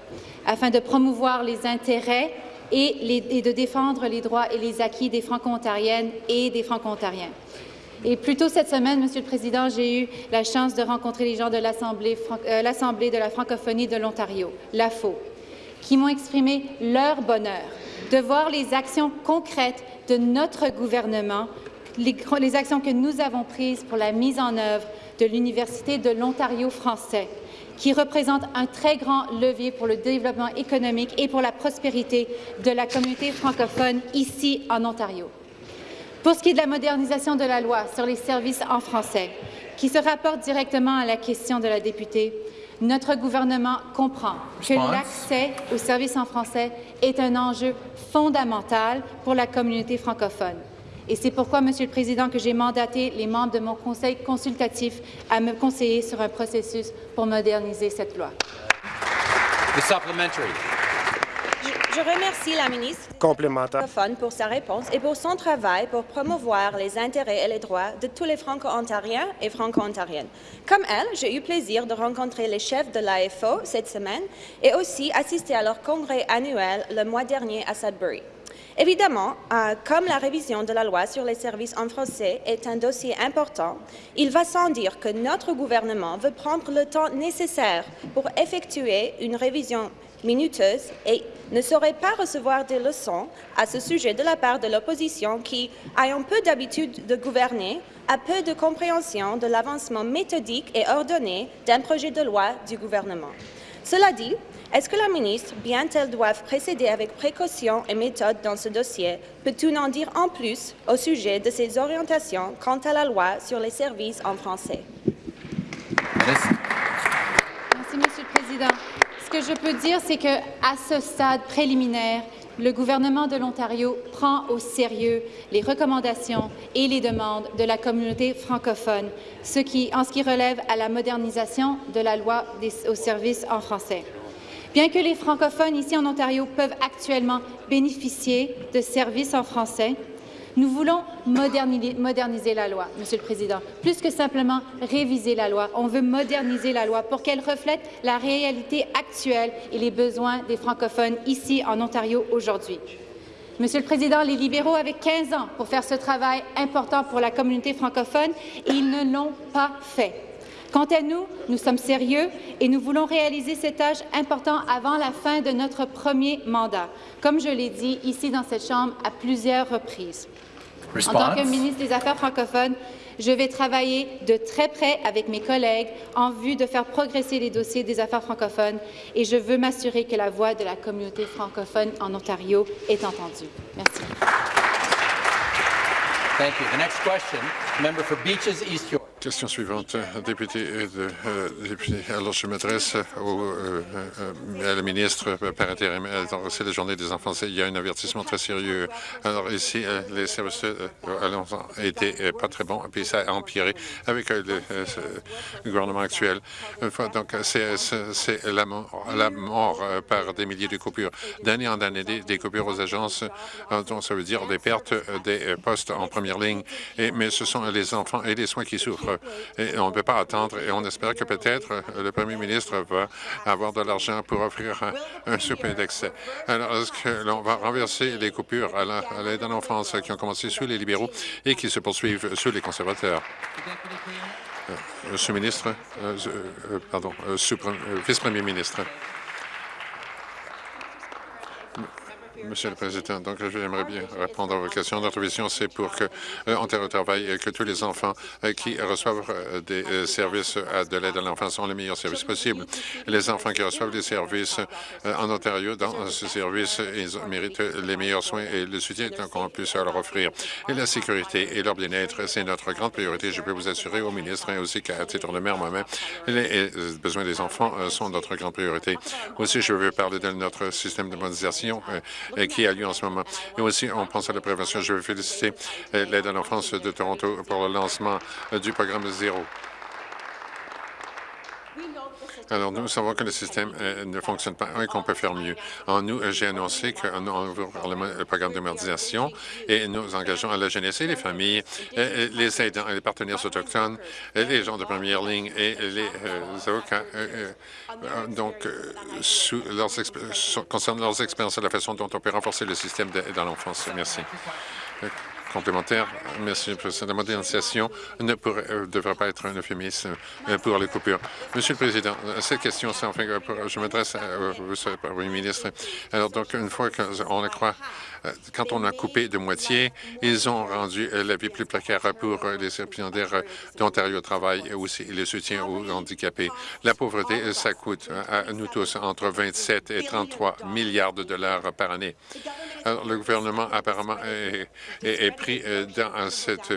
afin de promouvoir les intérêts et, de défendre les droits et les acquis des Franco-Ontariennes et des Franco-Ontariens. Et plus tôt cette semaine, Monsieur le Président, j'ai eu la chance de rencontrer les gens de l'Assemblée euh, de la francophonie de l'Ontario, l'AFO, qui m'ont exprimé leur bonheur de voir les actions concrètes de notre gouvernement, les actions que nous avons prises pour la mise en œuvre de l'Université de l'Ontario français qui représente un très grand levier pour le développement économique et pour la prospérité de la communauté francophone ici en Ontario. Pour ce qui est de la modernisation de la loi sur les services en français, qui se rapporte directement à la question de la députée, notre gouvernement comprend que l'accès aux services en français est un enjeu fondamental pour la communauté francophone. Et c'est pourquoi, Monsieur le Président, que j'ai mandaté les membres de mon conseil consultatif à me conseiller sur un processus pour moderniser cette loi. Je, remercie la ministre complémentaire pour sa réponse et pour son travail pour promouvoir les intérêts et les droits de tous les Franco-Ontariens et Franco-Ontariennes. Comme elle, j'ai eu plaisir de rencontrer les chefs de l'AFO cette semaine et aussi assister à leur congrès annuel le mois dernier à Sudbury. Évidemment, euh, comme la révision de la loi sur les services en français est un dossier important, il va sans dire que notre gouvernement veut prendre le temps nécessaire pour effectuer une révision minuteuse et ne saurait pas recevoir des leçons à ce sujet de la part de l'opposition qui, ayant peu d'habitude de gouverner, a peu de compréhension de l'avancement méthodique et ordonné d'un projet de loi du gouvernement. Cela dit, est-ce que la ministre, bien qu'elle doive précéder avec précaution et méthode dans ce dossier, peut-elle en dire en plus au sujet de ses orientations quant à la loi sur les services en français? Merci, Monsieur le Président. Ce que je peux dire, c'est qu'à ce stade préliminaire, le gouvernement de l'Ontario prend au sérieux les recommandations et les demandes de la communauté francophone, ce qui, en ce qui relève à la modernisation de la loi des, aux services en français. Bien que les francophones ici en Ontario peuvent actuellement bénéficier de services en français, nous voulons moderniser, la loi, Monsieur le Président, plus que simplement réviser la loi. On veut moderniser la loi pour qu'elle reflète la réalité actuelle et les besoins des francophones ici en Ontario aujourd'hui. Monsieur le Président, les libéraux avaient 15 ans pour faire ce travail important pour la communauté francophone et ils ne l'ont pas fait. Quant à nous, nous sommes sérieux et nous voulons réaliser cet tâche important avant la fin de notre premier mandat, comme je l'ai dit ici dans cette Chambre à plusieurs reprises. En tant que ministre des Affaires francophones, je vais travailler de très près avec mes collègues en vue de faire progresser les dossiers des affaires francophones et je veux m'assurer que la voix de la communauté francophone en Ontario est entendue. Merci. Thank you. The next question, member for Beaches East York. Question suivante, député, euh. Alors, je m'adresse au, euh, à la ministre par intérim. C'est la journée des enfants. Il y a un avertissement très sérieux. Alors, ici, euh, les services à l'enfant étaient pas très bons, puis ça a empiré avec le, gouvernement actuel. Donc, c'est la mort, par des milliers de coupures. D'année en année, des, coupures aux agences, donc ça veut dire des pertes des postes en première ligne. Mais ce sont les enfants et les soins qui souffrent Et on ne peut pas attendre et on espère que peut-être le premier ministre va avoir de l'argent pour offrir un, souper d'excès. Alors, est-ce que l'on va renverser les coupures à l'aide à l'enfance qui ont commencé sous les libéraux et qui se poursuivent sous les conservateurs? Euh, Monsieur le ministre, euh, euh, pardon, vice-premier ministre. Monsieur le Président, donc j'aimerais bien répondre à vos questions. Notre vision, c'est pour que euh, travaille et que tous les enfants euh, qui reçoivent euh, des services de l'aide à l'enfance ont les meilleurs services possibles. Les enfants qui reçoivent des services en Ontario, dans ce service, ils méritent les meilleurs soins et le soutien qu'on puisse leur offrir. Et la sécurité et leur bien-être, c'est notre grande priorité. Je peux vous assurer au ministre et aussi qu'à titre de maire moi-même, les besoins des enfants sont notre grande priorité. Aussi, je veux parler de notre système de modernisation qui a lieu en ce moment. Et aussi, on pense à la prévention. Je veux féliciter euh, l'aide à l'enfance de Toronto pour le lancement euh, du programme Zéro. Alors, nous savons que le système euh, ne fonctionne pas et qu'on peut faire mieux. En nous, j'ai annoncé qu'on ouvre le programme de modernisation et nous engageons à la jeunesse et les familles, les aidants les partenaires autochtones, les gens de première ligne et les avocats euh, donc, euh, concernant leurs expériences et la façon dont on peut renforcer le système dans l'enfance. Merci. Euh, complémentaire. Merci, le Président. La modernisation ne devrait pas être un euphémisme pour les coupures. Monsieur le Président, cette question, c'est enfin, je m'adresse au Premier ministre. Alors, donc, une fois qu'on euh, quand on a coupé de moitié, ils ont rendu euh, la vie plus précaire pour euh, les récipiendaires d'Ontario Travail et aussi le soutien aux handicapés. La pauvreté, ça coûte à nous tous entre 27 et 33 milliards de dollars par année. Alors, le gouvernement apparemment est, pris dans cette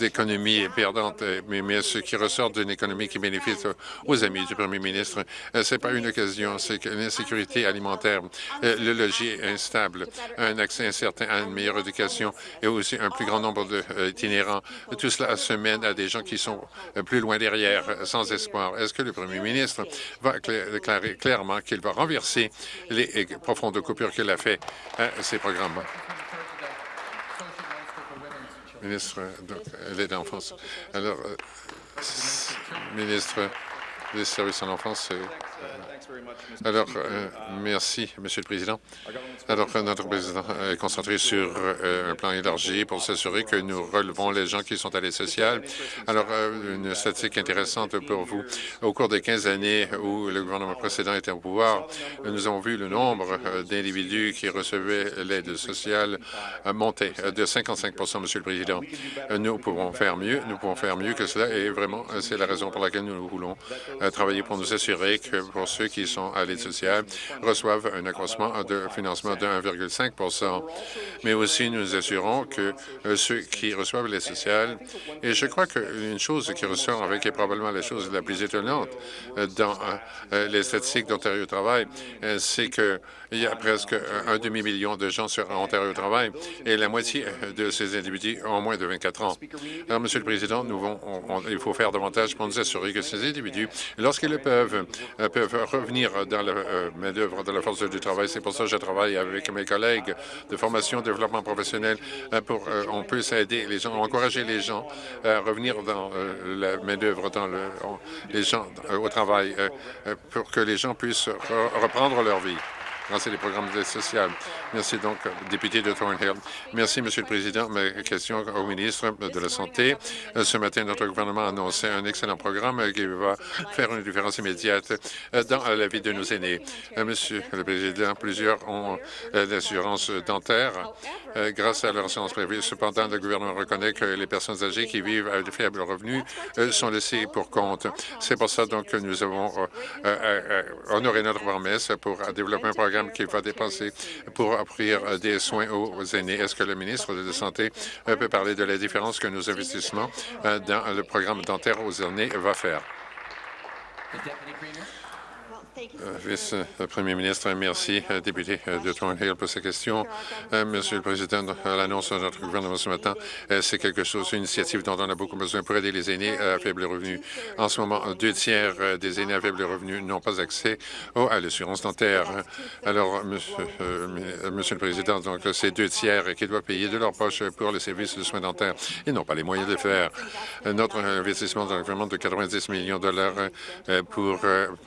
économie perdante, mais, mais, ce qui ressort d'une économie qui bénéficie aux amis du premier ministre, ce n'est pas une occasion, c'est l'insécurité alimentaire, le logis instable, un accès incertain à une meilleure éducation et aussi un plus grand nombre d'itinérants. Tout cela se mène à des gens qui sont plus loin derrière, sans espoir. Est-ce que le premier ministre va déclarer clairement qu'il va renverser les profondes coupures qu'il a fait à ces programmes? Ministre de l'aide. Alors, euh, ministre des services à l'enfance, alors, euh, merci, Monsieur le Président. Alors, notre président est concentré sur euh, un plan élargi pour s'assurer que nous relevons les gens qui sont à l'aide sociale. Alors, euh, une statistique intéressante pour vous. Au cours des 15 années où le gouvernement précédent était au pouvoir, nous avons vu le nombre d'individus qui recevaient l'aide sociale monter de 55% Monsieur le Président. Nous pouvons faire mieux, nous pouvons faire mieux que cela et vraiment, c'est la raison pour laquelle nous voulons travailler pour nous assurer que pour ceux qui sont à l'aide sociale reçoivent un accroissement de financement de 1,5% Mais aussi, nous assurons que euh, ceux qui reçoivent l'aide sociale, et je crois qu'une chose qui ressort avec est probablement la chose la plus étonnante euh, dans euh, les statistiques d'Ontario Travail, c'est que il y a presque un demi-million de gens sur Ontario Travail et la moitié de ces individus ont moins de 24 ans. Alors, Monsieur le Président, nous il faut faire davantage pour nous assurer que ces individus, lorsqu'ils peuvent, peuvent revenir dans la euh, main-d'œuvre de la force du travail. C'est pour ça que je travaille avec mes collègues de formation, développement professionnel, euh, pour euh, on peut aider les gens, encourager les gens à revenir dans la main-d'œuvre, dans le, les gens au travail, pour que les gens puissent reprendre leur vie grâce à des programmes d'aide sociale. Merci donc, député de Thornhill. Merci, Monsieur le Président. Ma question au ministre de la Santé. Ce matin, notre gouvernement a annoncé un excellent programme qui va faire une différence immédiate dans la vie de nos aînés. Monsieur le Président, plusieurs ont l'assurance dentaire grâce à leur assurance privée. Cependant, le gouvernement reconnaît que les personnes âgées qui vivent à de faibles revenus sont laissées pour compte. C'est pour ça donc que nous avons honoré notre promesse pour développer un programme qui va dépenser pour offrir des soins aux aînés. Est-ce que le ministre de la Santé euh, peut parler de la différence que nos investissements euh, dans le programme dentaire aux aînés va faire? Vice-premier ministre, merci, député de Thornhill, pour ces questions. Monsieur le Président, l'annonce de notre gouvernement ce matin, c'est quelque chose, une initiative dont on a beaucoup besoin pour aider les aînés à faible revenu. En ce moment, deux tiers des aînés à faible revenu n'ont pas accès à l'assurance dentaire. Alors, monsieur, le Président, donc ces deux tiers qui doivent payer de leur poche pour les services de soins dentaires, ils n'ont pas les moyens de le faire. Notre investissement dans le gouvernement de 90 millions de dollars pour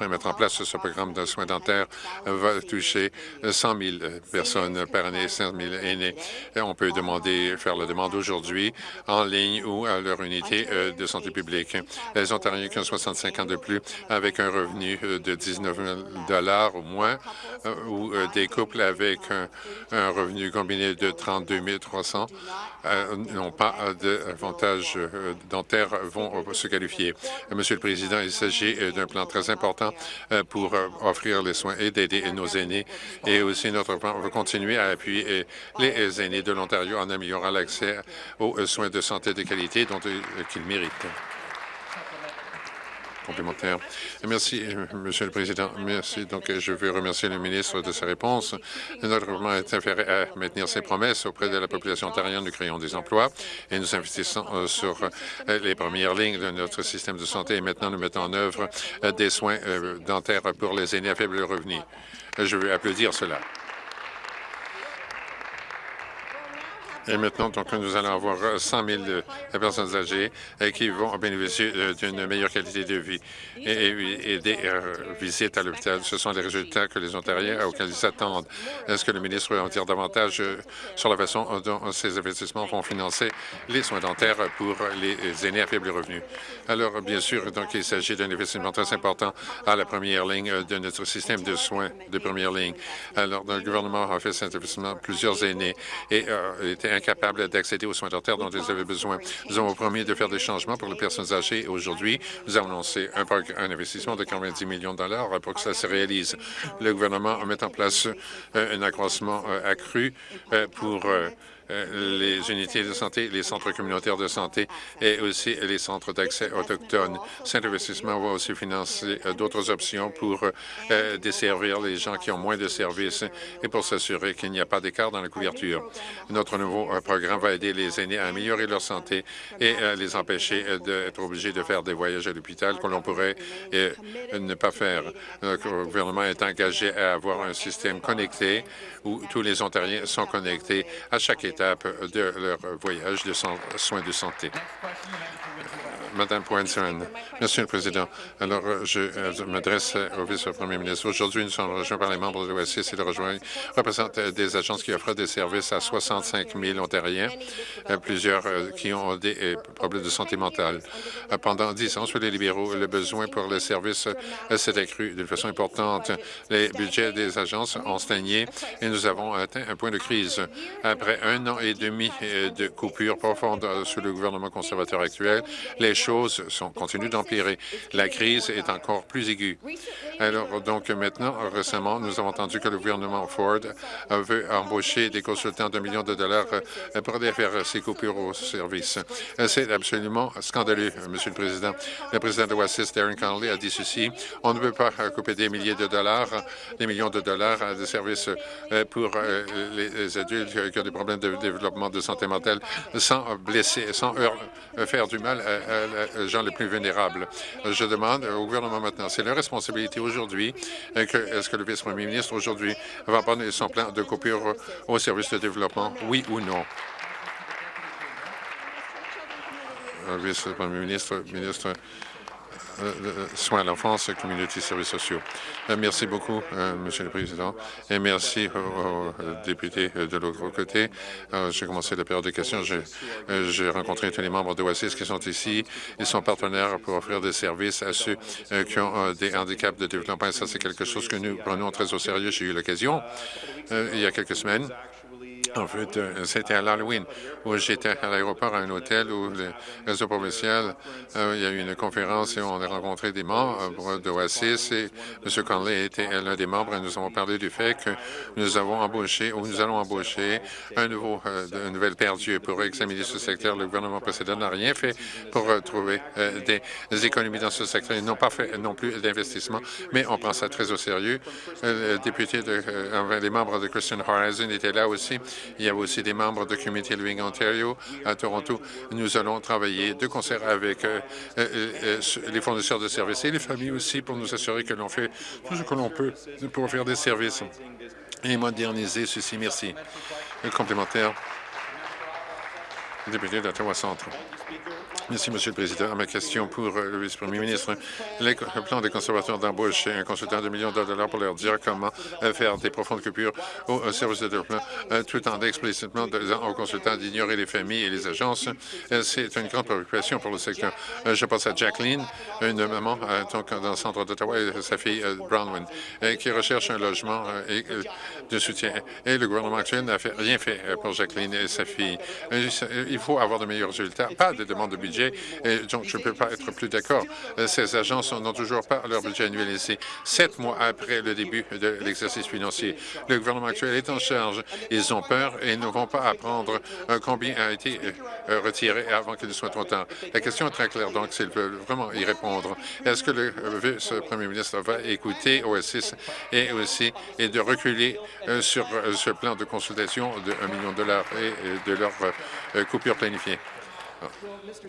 mettre en place ce programme de soins dentaires va toucher 100 000 personnes par année, 5 000 aînés. On peut demander, faire la demande aujourd'hui en ligne ou à leur unité euh, de santé publique. Les Ontariens qui ont 65 ans de plus avec un revenu euh, de 19 000 ou moins euh, ou des couples avec un, revenu combiné de 32 300 n'ont pas d'avantages dentaires vont se qualifier. Monsieur le Président, il s'agit d'un plan très important pour offrir les soins et d'aider nos aînés. Et aussi, notre plan va continuer à appuyer les aînés de l'Ontario en améliorant l'accès aux soins de santé de qualité dont qu'ils méritent Merci, Monsieur le Président. Merci. Donc, je veux remercier le ministre de sa réponse. Notre gouvernement est affairé à maintenir ses promesses auprès de la population ontarienne. Nous créons des emplois et nous investissons euh, sur euh, les premières lignes de notre système de santé. Et maintenant, nous mettons en œuvre euh, des soins dentaires pour les aînés à faible revenu. Je veux applaudir cela. Et maintenant, donc, nous allons avoir 100 000 personnes âgées euh, qui vont bénéficier euh, d'une meilleure qualité de vie et, des euh, visites à l'hôpital. Ce sont les résultats que les Ontariens auxquels ils s'attendent. Est-ce que le ministre va en dire davantage sur la façon dont ces investissements vont financer les soins dentaires pour les aînés à faible revenu? Alors, bien sûr, donc, il s'agit d'un investissement très important à la première ligne de notre système de soins de première ligne. Alors, le gouvernement a fait cet investissement plusieurs aînés et était incapables d'accéder aux soins dentaires dont ils avaient besoin. Nous avons promis de faire des changements pour les personnes âgées. Aujourd'hui, nous avons lancé un, investissement de 90 millions de dollars pour que cela se réalise. Le gouvernement met en place euh, un accroissement euh, accru euh, pour les unités de santé, les centres communautaires de santé et aussi les centres d'accès autochtones. Cet investissement va aussi financer euh, d'autres options pour euh, desservir les gens qui ont moins de services et pour s'assurer qu'il n'y a pas d'écart dans la couverture. Notre nouveau programme va aider les aînés à améliorer leur santé et les empêcher d'être obligés de faire des voyages à l'hôpital que l'on pourrait ne pas faire. Le gouvernement est engagé à avoir un système connecté où tous les Ontariens sont connectés à chaque étape de leur voyage de soins de santé. Madame Poinson. Monsieur le Président, alors je euh, m'adresse au vice-premier ministre. Aujourd'hui, nous sommes rejoints par les membres de l'OSCE et de rejoindre représentent des agences qui offrent des services à 65 000 Ontariens, euh, plusieurs euh, qui ont des problèmes de santé mentale. Pendant dix ans, sur les libéraux, le besoin pour les services s'est accru d'une façon importante. Les budgets des agences ont stagné et nous avons atteint un point de crise. Après un an et demi de coupures profondes sous le gouvernement conservateur actuel, choses sont, continuent d'empirer. La crise est encore plus aiguë. Alors, donc, maintenant, récemment, nous avons entendu que le gouvernement Ford veut embaucher des consultants d'un million de dollars euh, pour faire ces coupures au service. C'est absolument scandaleux, Monsieur le Président. Le président de WASIS, Darren Connolly, a dit ceci. On ne peut pas couper des milliers de dollars, des millions de dollars de services euh, pour euh, les adultes qui ont des problèmes de développement de santé mentale sans blesser, sans faire du mal à les gens les plus vulnérables. Je demande au gouvernement maintenant, c'est la responsabilité aujourd'hui, euh, est-ce que le vice-premier ministre aujourd'hui va prendre son plan de coupure au service de développement, oui ou non? Euh, vice-premier ministre, ministre euh, euh, soins à l'enfance, communauté services sociaux. Euh, merci beaucoup, Monsieur le Président, et merci aux, députés de l'autre côté. J'ai commencé la période de questions. J'ai rencontré tous les membres de OASIS qui sont ici. Ils sont partenaires pour offrir des services à ceux qui ont des handicaps de développement. Et ça, c'est quelque chose que nous prenons très au sérieux. J'ai eu l'occasion, il y a quelques semaines, En fait, euh, c'était à l'Halloween où j'étais à l'aéroport à un hôtel où le réseau provincial, euh, il y a eu une conférence et on a rencontré des membres de OASIS et M. Conley était l'un des membres et nous avons parlé du fait que nous avons embauché ou nous allons embaucher un nouveau, euh, une nouvelle paire d'yeux pour examiner ce secteur. Le gouvernement précédent n'a rien fait pour trouver des, économies dans ce secteur. Ils n'ont pas fait non plus d'investissement, mais on prend ça très au sérieux. le député, de, les membres de Christian Horizon étaient là aussi. Il y a aussi des membres de Community Living Ontario à Toronto. Nous allons travailler de concert avec euh, euh, euh, les fournisseurs de services et les familles aussi pour nous assurer que l'on fait tout ce que l'on peut pour faire des services et moderniser ceci. Merci. Complémentaire. Député d'Ottawa Centre. Merci, Monsieur le Président. Ma question pour euh, le vice-premier ministre. Le plan des conservateurs d'embauche un consultant de millions de dollars pour leur dire comment euh, faire des profondes coupures au service de développement, euh, tout en explicitement disant aux consultants d'ignorer les familles et les agences. C'est une grande préoccupation pour le secteur. Je pense à Jacqueline, une maman dans le centre d'Ottawa et sa fille Brownwin, qui recherche un logement et de soutien. Et le gouvernement actuel n'a rien fait pour Jacqueline et sa fille. Il faut avoir de meilleurs résultats, pas de demande de budget donc je ne peux pas être plus d'accord. Euh, ces agences n'ont toujours pas leur budget annuel ici. Sept mois après le début de l'exercice financier, le gouvernement actuel est en charge. Ils ont peur et ne vont pas apprendre euh, combien a été euh, retiré avant qu'il ne soit trop tard. La question est très claire, donc s'ils veulent vraiment y répondre, est-ce que le vice-premier ministre va écouter OSS et aussi et de reculer sur ce plan de consultation de 1 million de dollars et de leur coupure planifiée?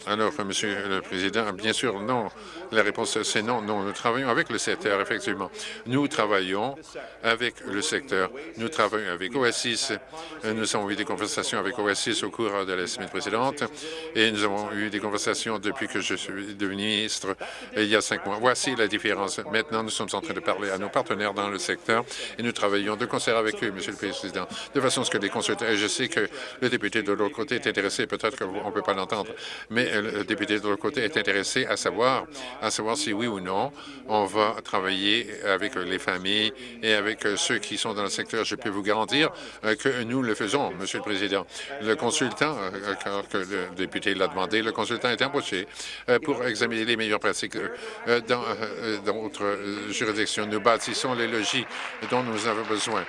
Alors, Monsieur le Président, bien sûr, non. La réponse, c'est non. Non, nous travaillons avec le secteur, effectivement. Nous travaillons avec le secteur. Nous travaillons avec OSIS. Nous avons eu des conversations avec OSIS au cours de la semaine précédente et nous avons eu des conversations depuis que je suis devenu ministre il y a cinq mois. Voici la différence. Maintenant, nous sommes en train de parler à nos partenaires dans le secteur et nous travaillons de concert avec eux, Monsieur le Président, de façon à ce que les consultants... Je sais que le député de l'autre côté est intéressé. Peut-être qu'on ne peut pas l'entendre mais le député de l'autre côté est intéressé à savoir, à savoir si oui ou non on va travailler avec les familles et avec ceux qui sont dans le secteur. Je peux vous garantir euh, que nous le faisons, Monsieur le Président. Le consultant, euh, que le député l'a demandé, le consultant est embauché euh, pour examiner les meilleures pratiques dans d'autres juridictions. Nous bâtissons les logis dont nous avons besoin,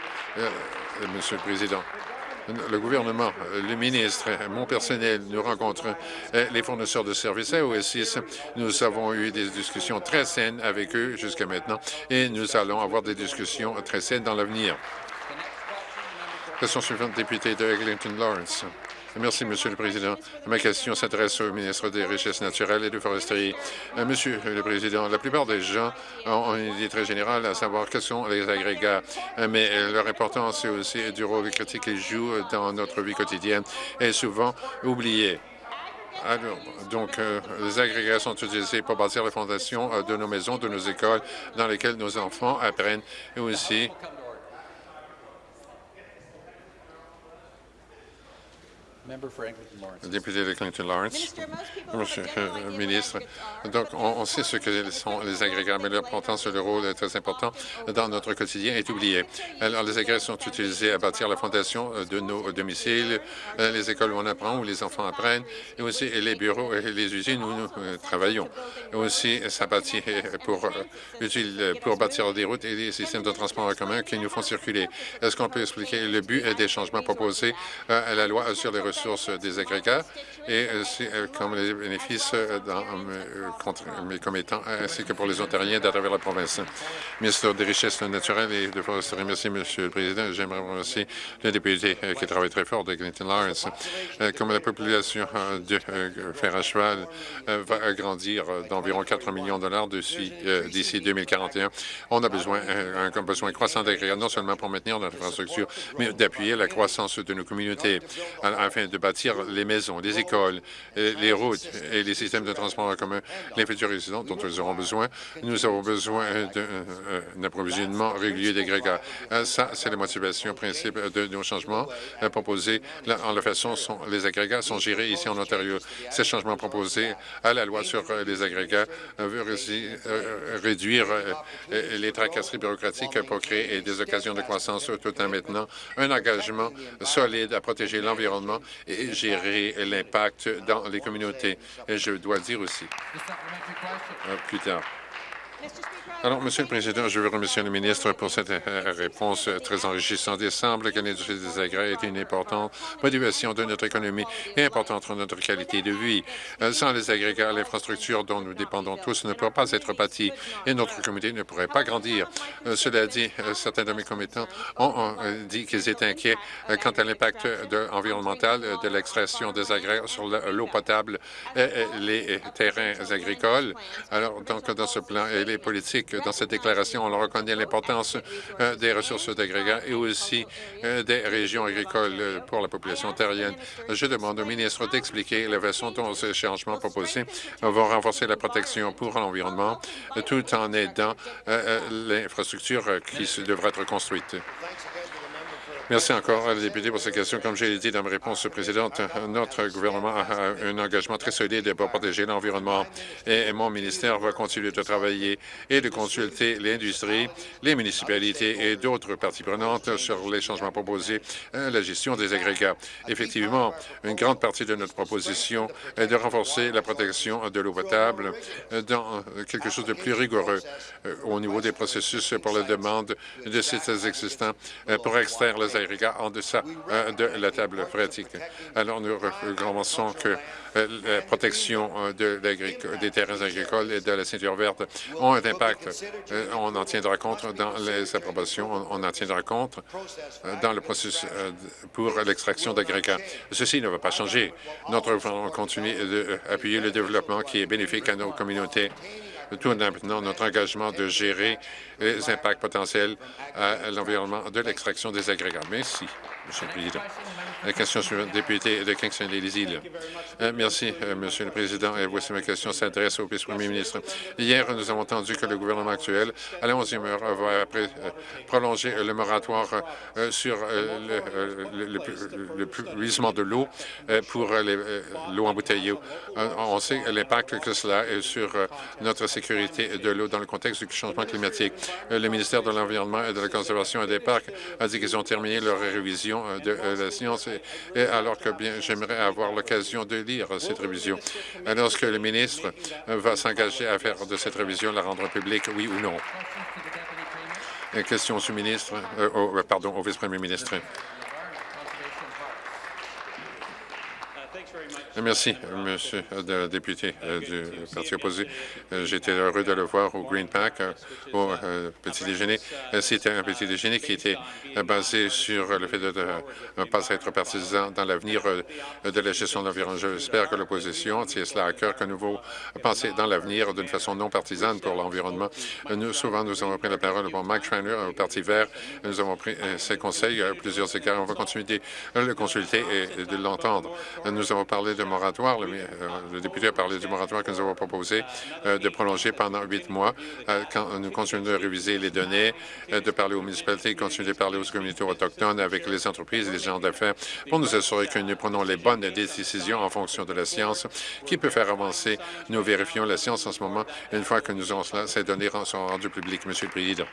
Monsieur le Président le gouvernement, le ministre, mon personnel, nous rencontrons euh, les fournisseurs de services à OSIS. Nous avons eu des discussions très saines avec eux jusqu'à maintenant et nous allons avoir des discussions très saines dans l'avenir. Question suivante, député de Eglinton Lawrence. Merci, Monsieur le Président. Ma question s'adresse au ministre des Richesses naturelles et du Foresterie. Euh, Monsieur le Président, la plupart des gens ont une idée très générale à savoir quels sont les agrégats, euh, mais euh, leur importance est aussi du rôle critique qu'ils jouent dans notre vie quotidienne est souvent oublié. Alors, donc, les agrégats sont utilisés pour bâtir les fondations de nos maisons, de nos écoles, dans lesquelles nos enfants apprennent, et aussi Député de Clinton Lawrence. Monsieur le ministre, donc on, sait ce que sont les agrégats, mais leur importance et le rôle est très important dans notre quotidien est oublié. Alors, les agrégats sont utilisés à bâtir la fondation de nos domiciles, euh, les écoles où on apprend, où les enfants apprennent, et aussi les bureaux et les usines où nous euh, travaillons. Aussi, ça bâtit pour, euh, pour bâtir des routes et des systèmes de transport en commun qui nous font circuler. Est-ce qu'on peut expliquer le but des changements proposés à la loi sur les ressources sources des agrégats et euh, comme les bénéfices euh, dans, euh, comme étant ainsi que pour les Ontariens d'à travers la province. Ministre des Richesses naturelles et de merci, Monsieur le Président. J'aimerais remercier le député qui travaille très fort de Clinton Lawrence. Comme la population de fer à cheval va grandir d'environ 4 millions de dollars d'ici 2041, on a besoin, un besoin croissant d'agrégats, non seulement pour maintenir notre infrastructure, mais d'appuyer la croissance de nos communautés afin de bâtir les maisons, les écoles, les routes et les systèmes de transport en commun, les futurs résidents dont nous aurons besoin. Nous avons besoin d'un approvisionnement régulier d'agrégats. Ça, c'est la motivation principale de nos changements proposés. En la façon, sont, les agrégats sont gérés ici en Ontario. Ces changements proposés à la loi sur les agrégats veut réduire les tracasseries bureaucratiques pour créer des occasions de croissance tout en maintenant un engagement solide à protéger l'environnement et gérer l'impact dans les communautés. Et je dois dire aussi, euh, plus tard, alors, Monsieur le Président, je veux remercier le ministre pour cette euh, réponse très enrichissante. Il semble que l'industrie des agrès est une importante motivation de notre économie et importante pour notre qualité de vie. Euh, sans les agrégats, l'infrastructure dont nous dépendons tous ne pourra pas être bâtie et notre communauté ne pourrait pas grandir. Euh, cela dit, certains de mes commettants ont dit qu'ils étaient inquiets quant à l'impact environnemental de l'extraction des agrès sur l'eau potable et les terrains agricoles. Alors, donc, dans ce plan, les politiques dans cette déclaration, on reconnaît l'importance euh, des ressources d'agrégats et aussi euh, des régions agricoles euh, pour la population ontarienne. Je demande au ministre d'expliquer la façon dont ces changements proposés vont renforcer la protection pour l'environnement tout en aidant l'infrastructure qui devrait être construite. Merci encore à la députée pour cette question. Comme j'ai dit dans ma réponse précédente, notre gouvernement a un engagement très solide pour protéger l'environnement et mon ministère va continuer de travailler et de consulter l'industrie, les municipalités et d'autres parties prenantes sur les changements proposés à la gestion des agrégats. Effectivement, une grande partie de notre proposition est de renforcer la protection de l'eau potable dans quelque chose de plus rigoureux euh, au niveau des processus pour la demande de sites existants euh, pour extraire les en deçà euh, de la table pratique. Alors, nous recommençons que euh, la protection euh, de des terrains agricoles et de la ceinture verte ont un impact. On en tiendra compte dans les approbations, on en tiendra compte dans le processus pour l'extraction d'agrégats. Ceci ne va pas changer. Notre gouvernement continue d'appuyer le développement qui est bénéfique à nos communautés tout en maintenant notre engagement de gérer les impacts potentiels à l'environnement de l'extraction des agrégats. Merci, Monsieur le Président. La question suivante, député de Kingston les îles euh, merci, euh, Monsieur le Président. Et voici ma question s'adresse au vice-premier ministre. Hier, nous avons entendu que le gouvernement actuel, à la 11e heure, va euh, prolonger le moratoire sur le, puisement de l'eau pour l'eau embouteillée. On sait l'impact que cela a sur notre sécurité de l'eau dans le contexte du changement climatique. Le ministère de l'Environnement et de la Conservation et des Parcs a dit qu'ils ont terminé leur révision de la science et, alors que bien j'aimerais avoir l'occasion de lire cette révision. Est-ce que le ministre va s'engager à faire de cette révision la rendre publique, oui ou non? Question au ministre, euh, pardon, au vice-premier ministre. Merci, Monsieur le député euh, du Parti opposé. Euh, j'étais heureux de le voir au Green Pack, euh, au petit déjeuner. C'était un petit déjeuner qui était basé sur le fait de ne pas être partisan dans l'avenir de la gestion de l'environnement. J'espère que l'opposition tient cela à cœur, que nous devons penser dans l'avenir d'une façon non partisane pour l'environnement. Nous, souvent, nous avons pris la parole pour Mike Schreiner au Parti vert. Nous avons pris ses conseils à plusieurs égards. On va continuer de le consulter et de l'entendre. Nous avons parlé de moratoire. Euh, le, député a parlé du moratoire que nous avons proposé euh, de prolonger pendant huit mois euh, quand nous continuons de réviser les données, de parler aux municipalités, continuer de parler aux communautés autochtones avec les entreprises et les gens d'affaires pour nous assurer que nous prenons les bonnes décisions en fonction de la science qui peut faire avancer. Nous vérifions la science en ce moment. Une fois que nous avons cela, ces données sont rendues publiques, Monsieur le Président.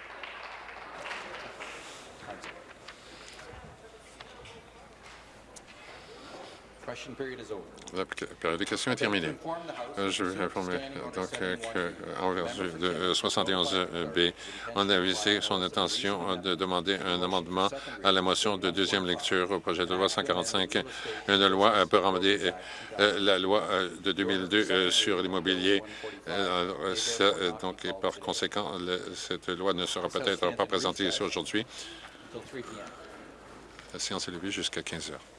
La période de questions est terminée. Euh, je vais informer donc qu'en vertu de 71B, on a avisé son intention de demander un amendement à la motion de deuxième lecture au projet de loi 145, une loi peut ramener euh, la loi euh, de 2002 sur l'immobilier. Donc, par conséquent, cette loi ne sera peut-être pas présentée ici aujourd'hui. La séance est levée jusqu'à 15 heures.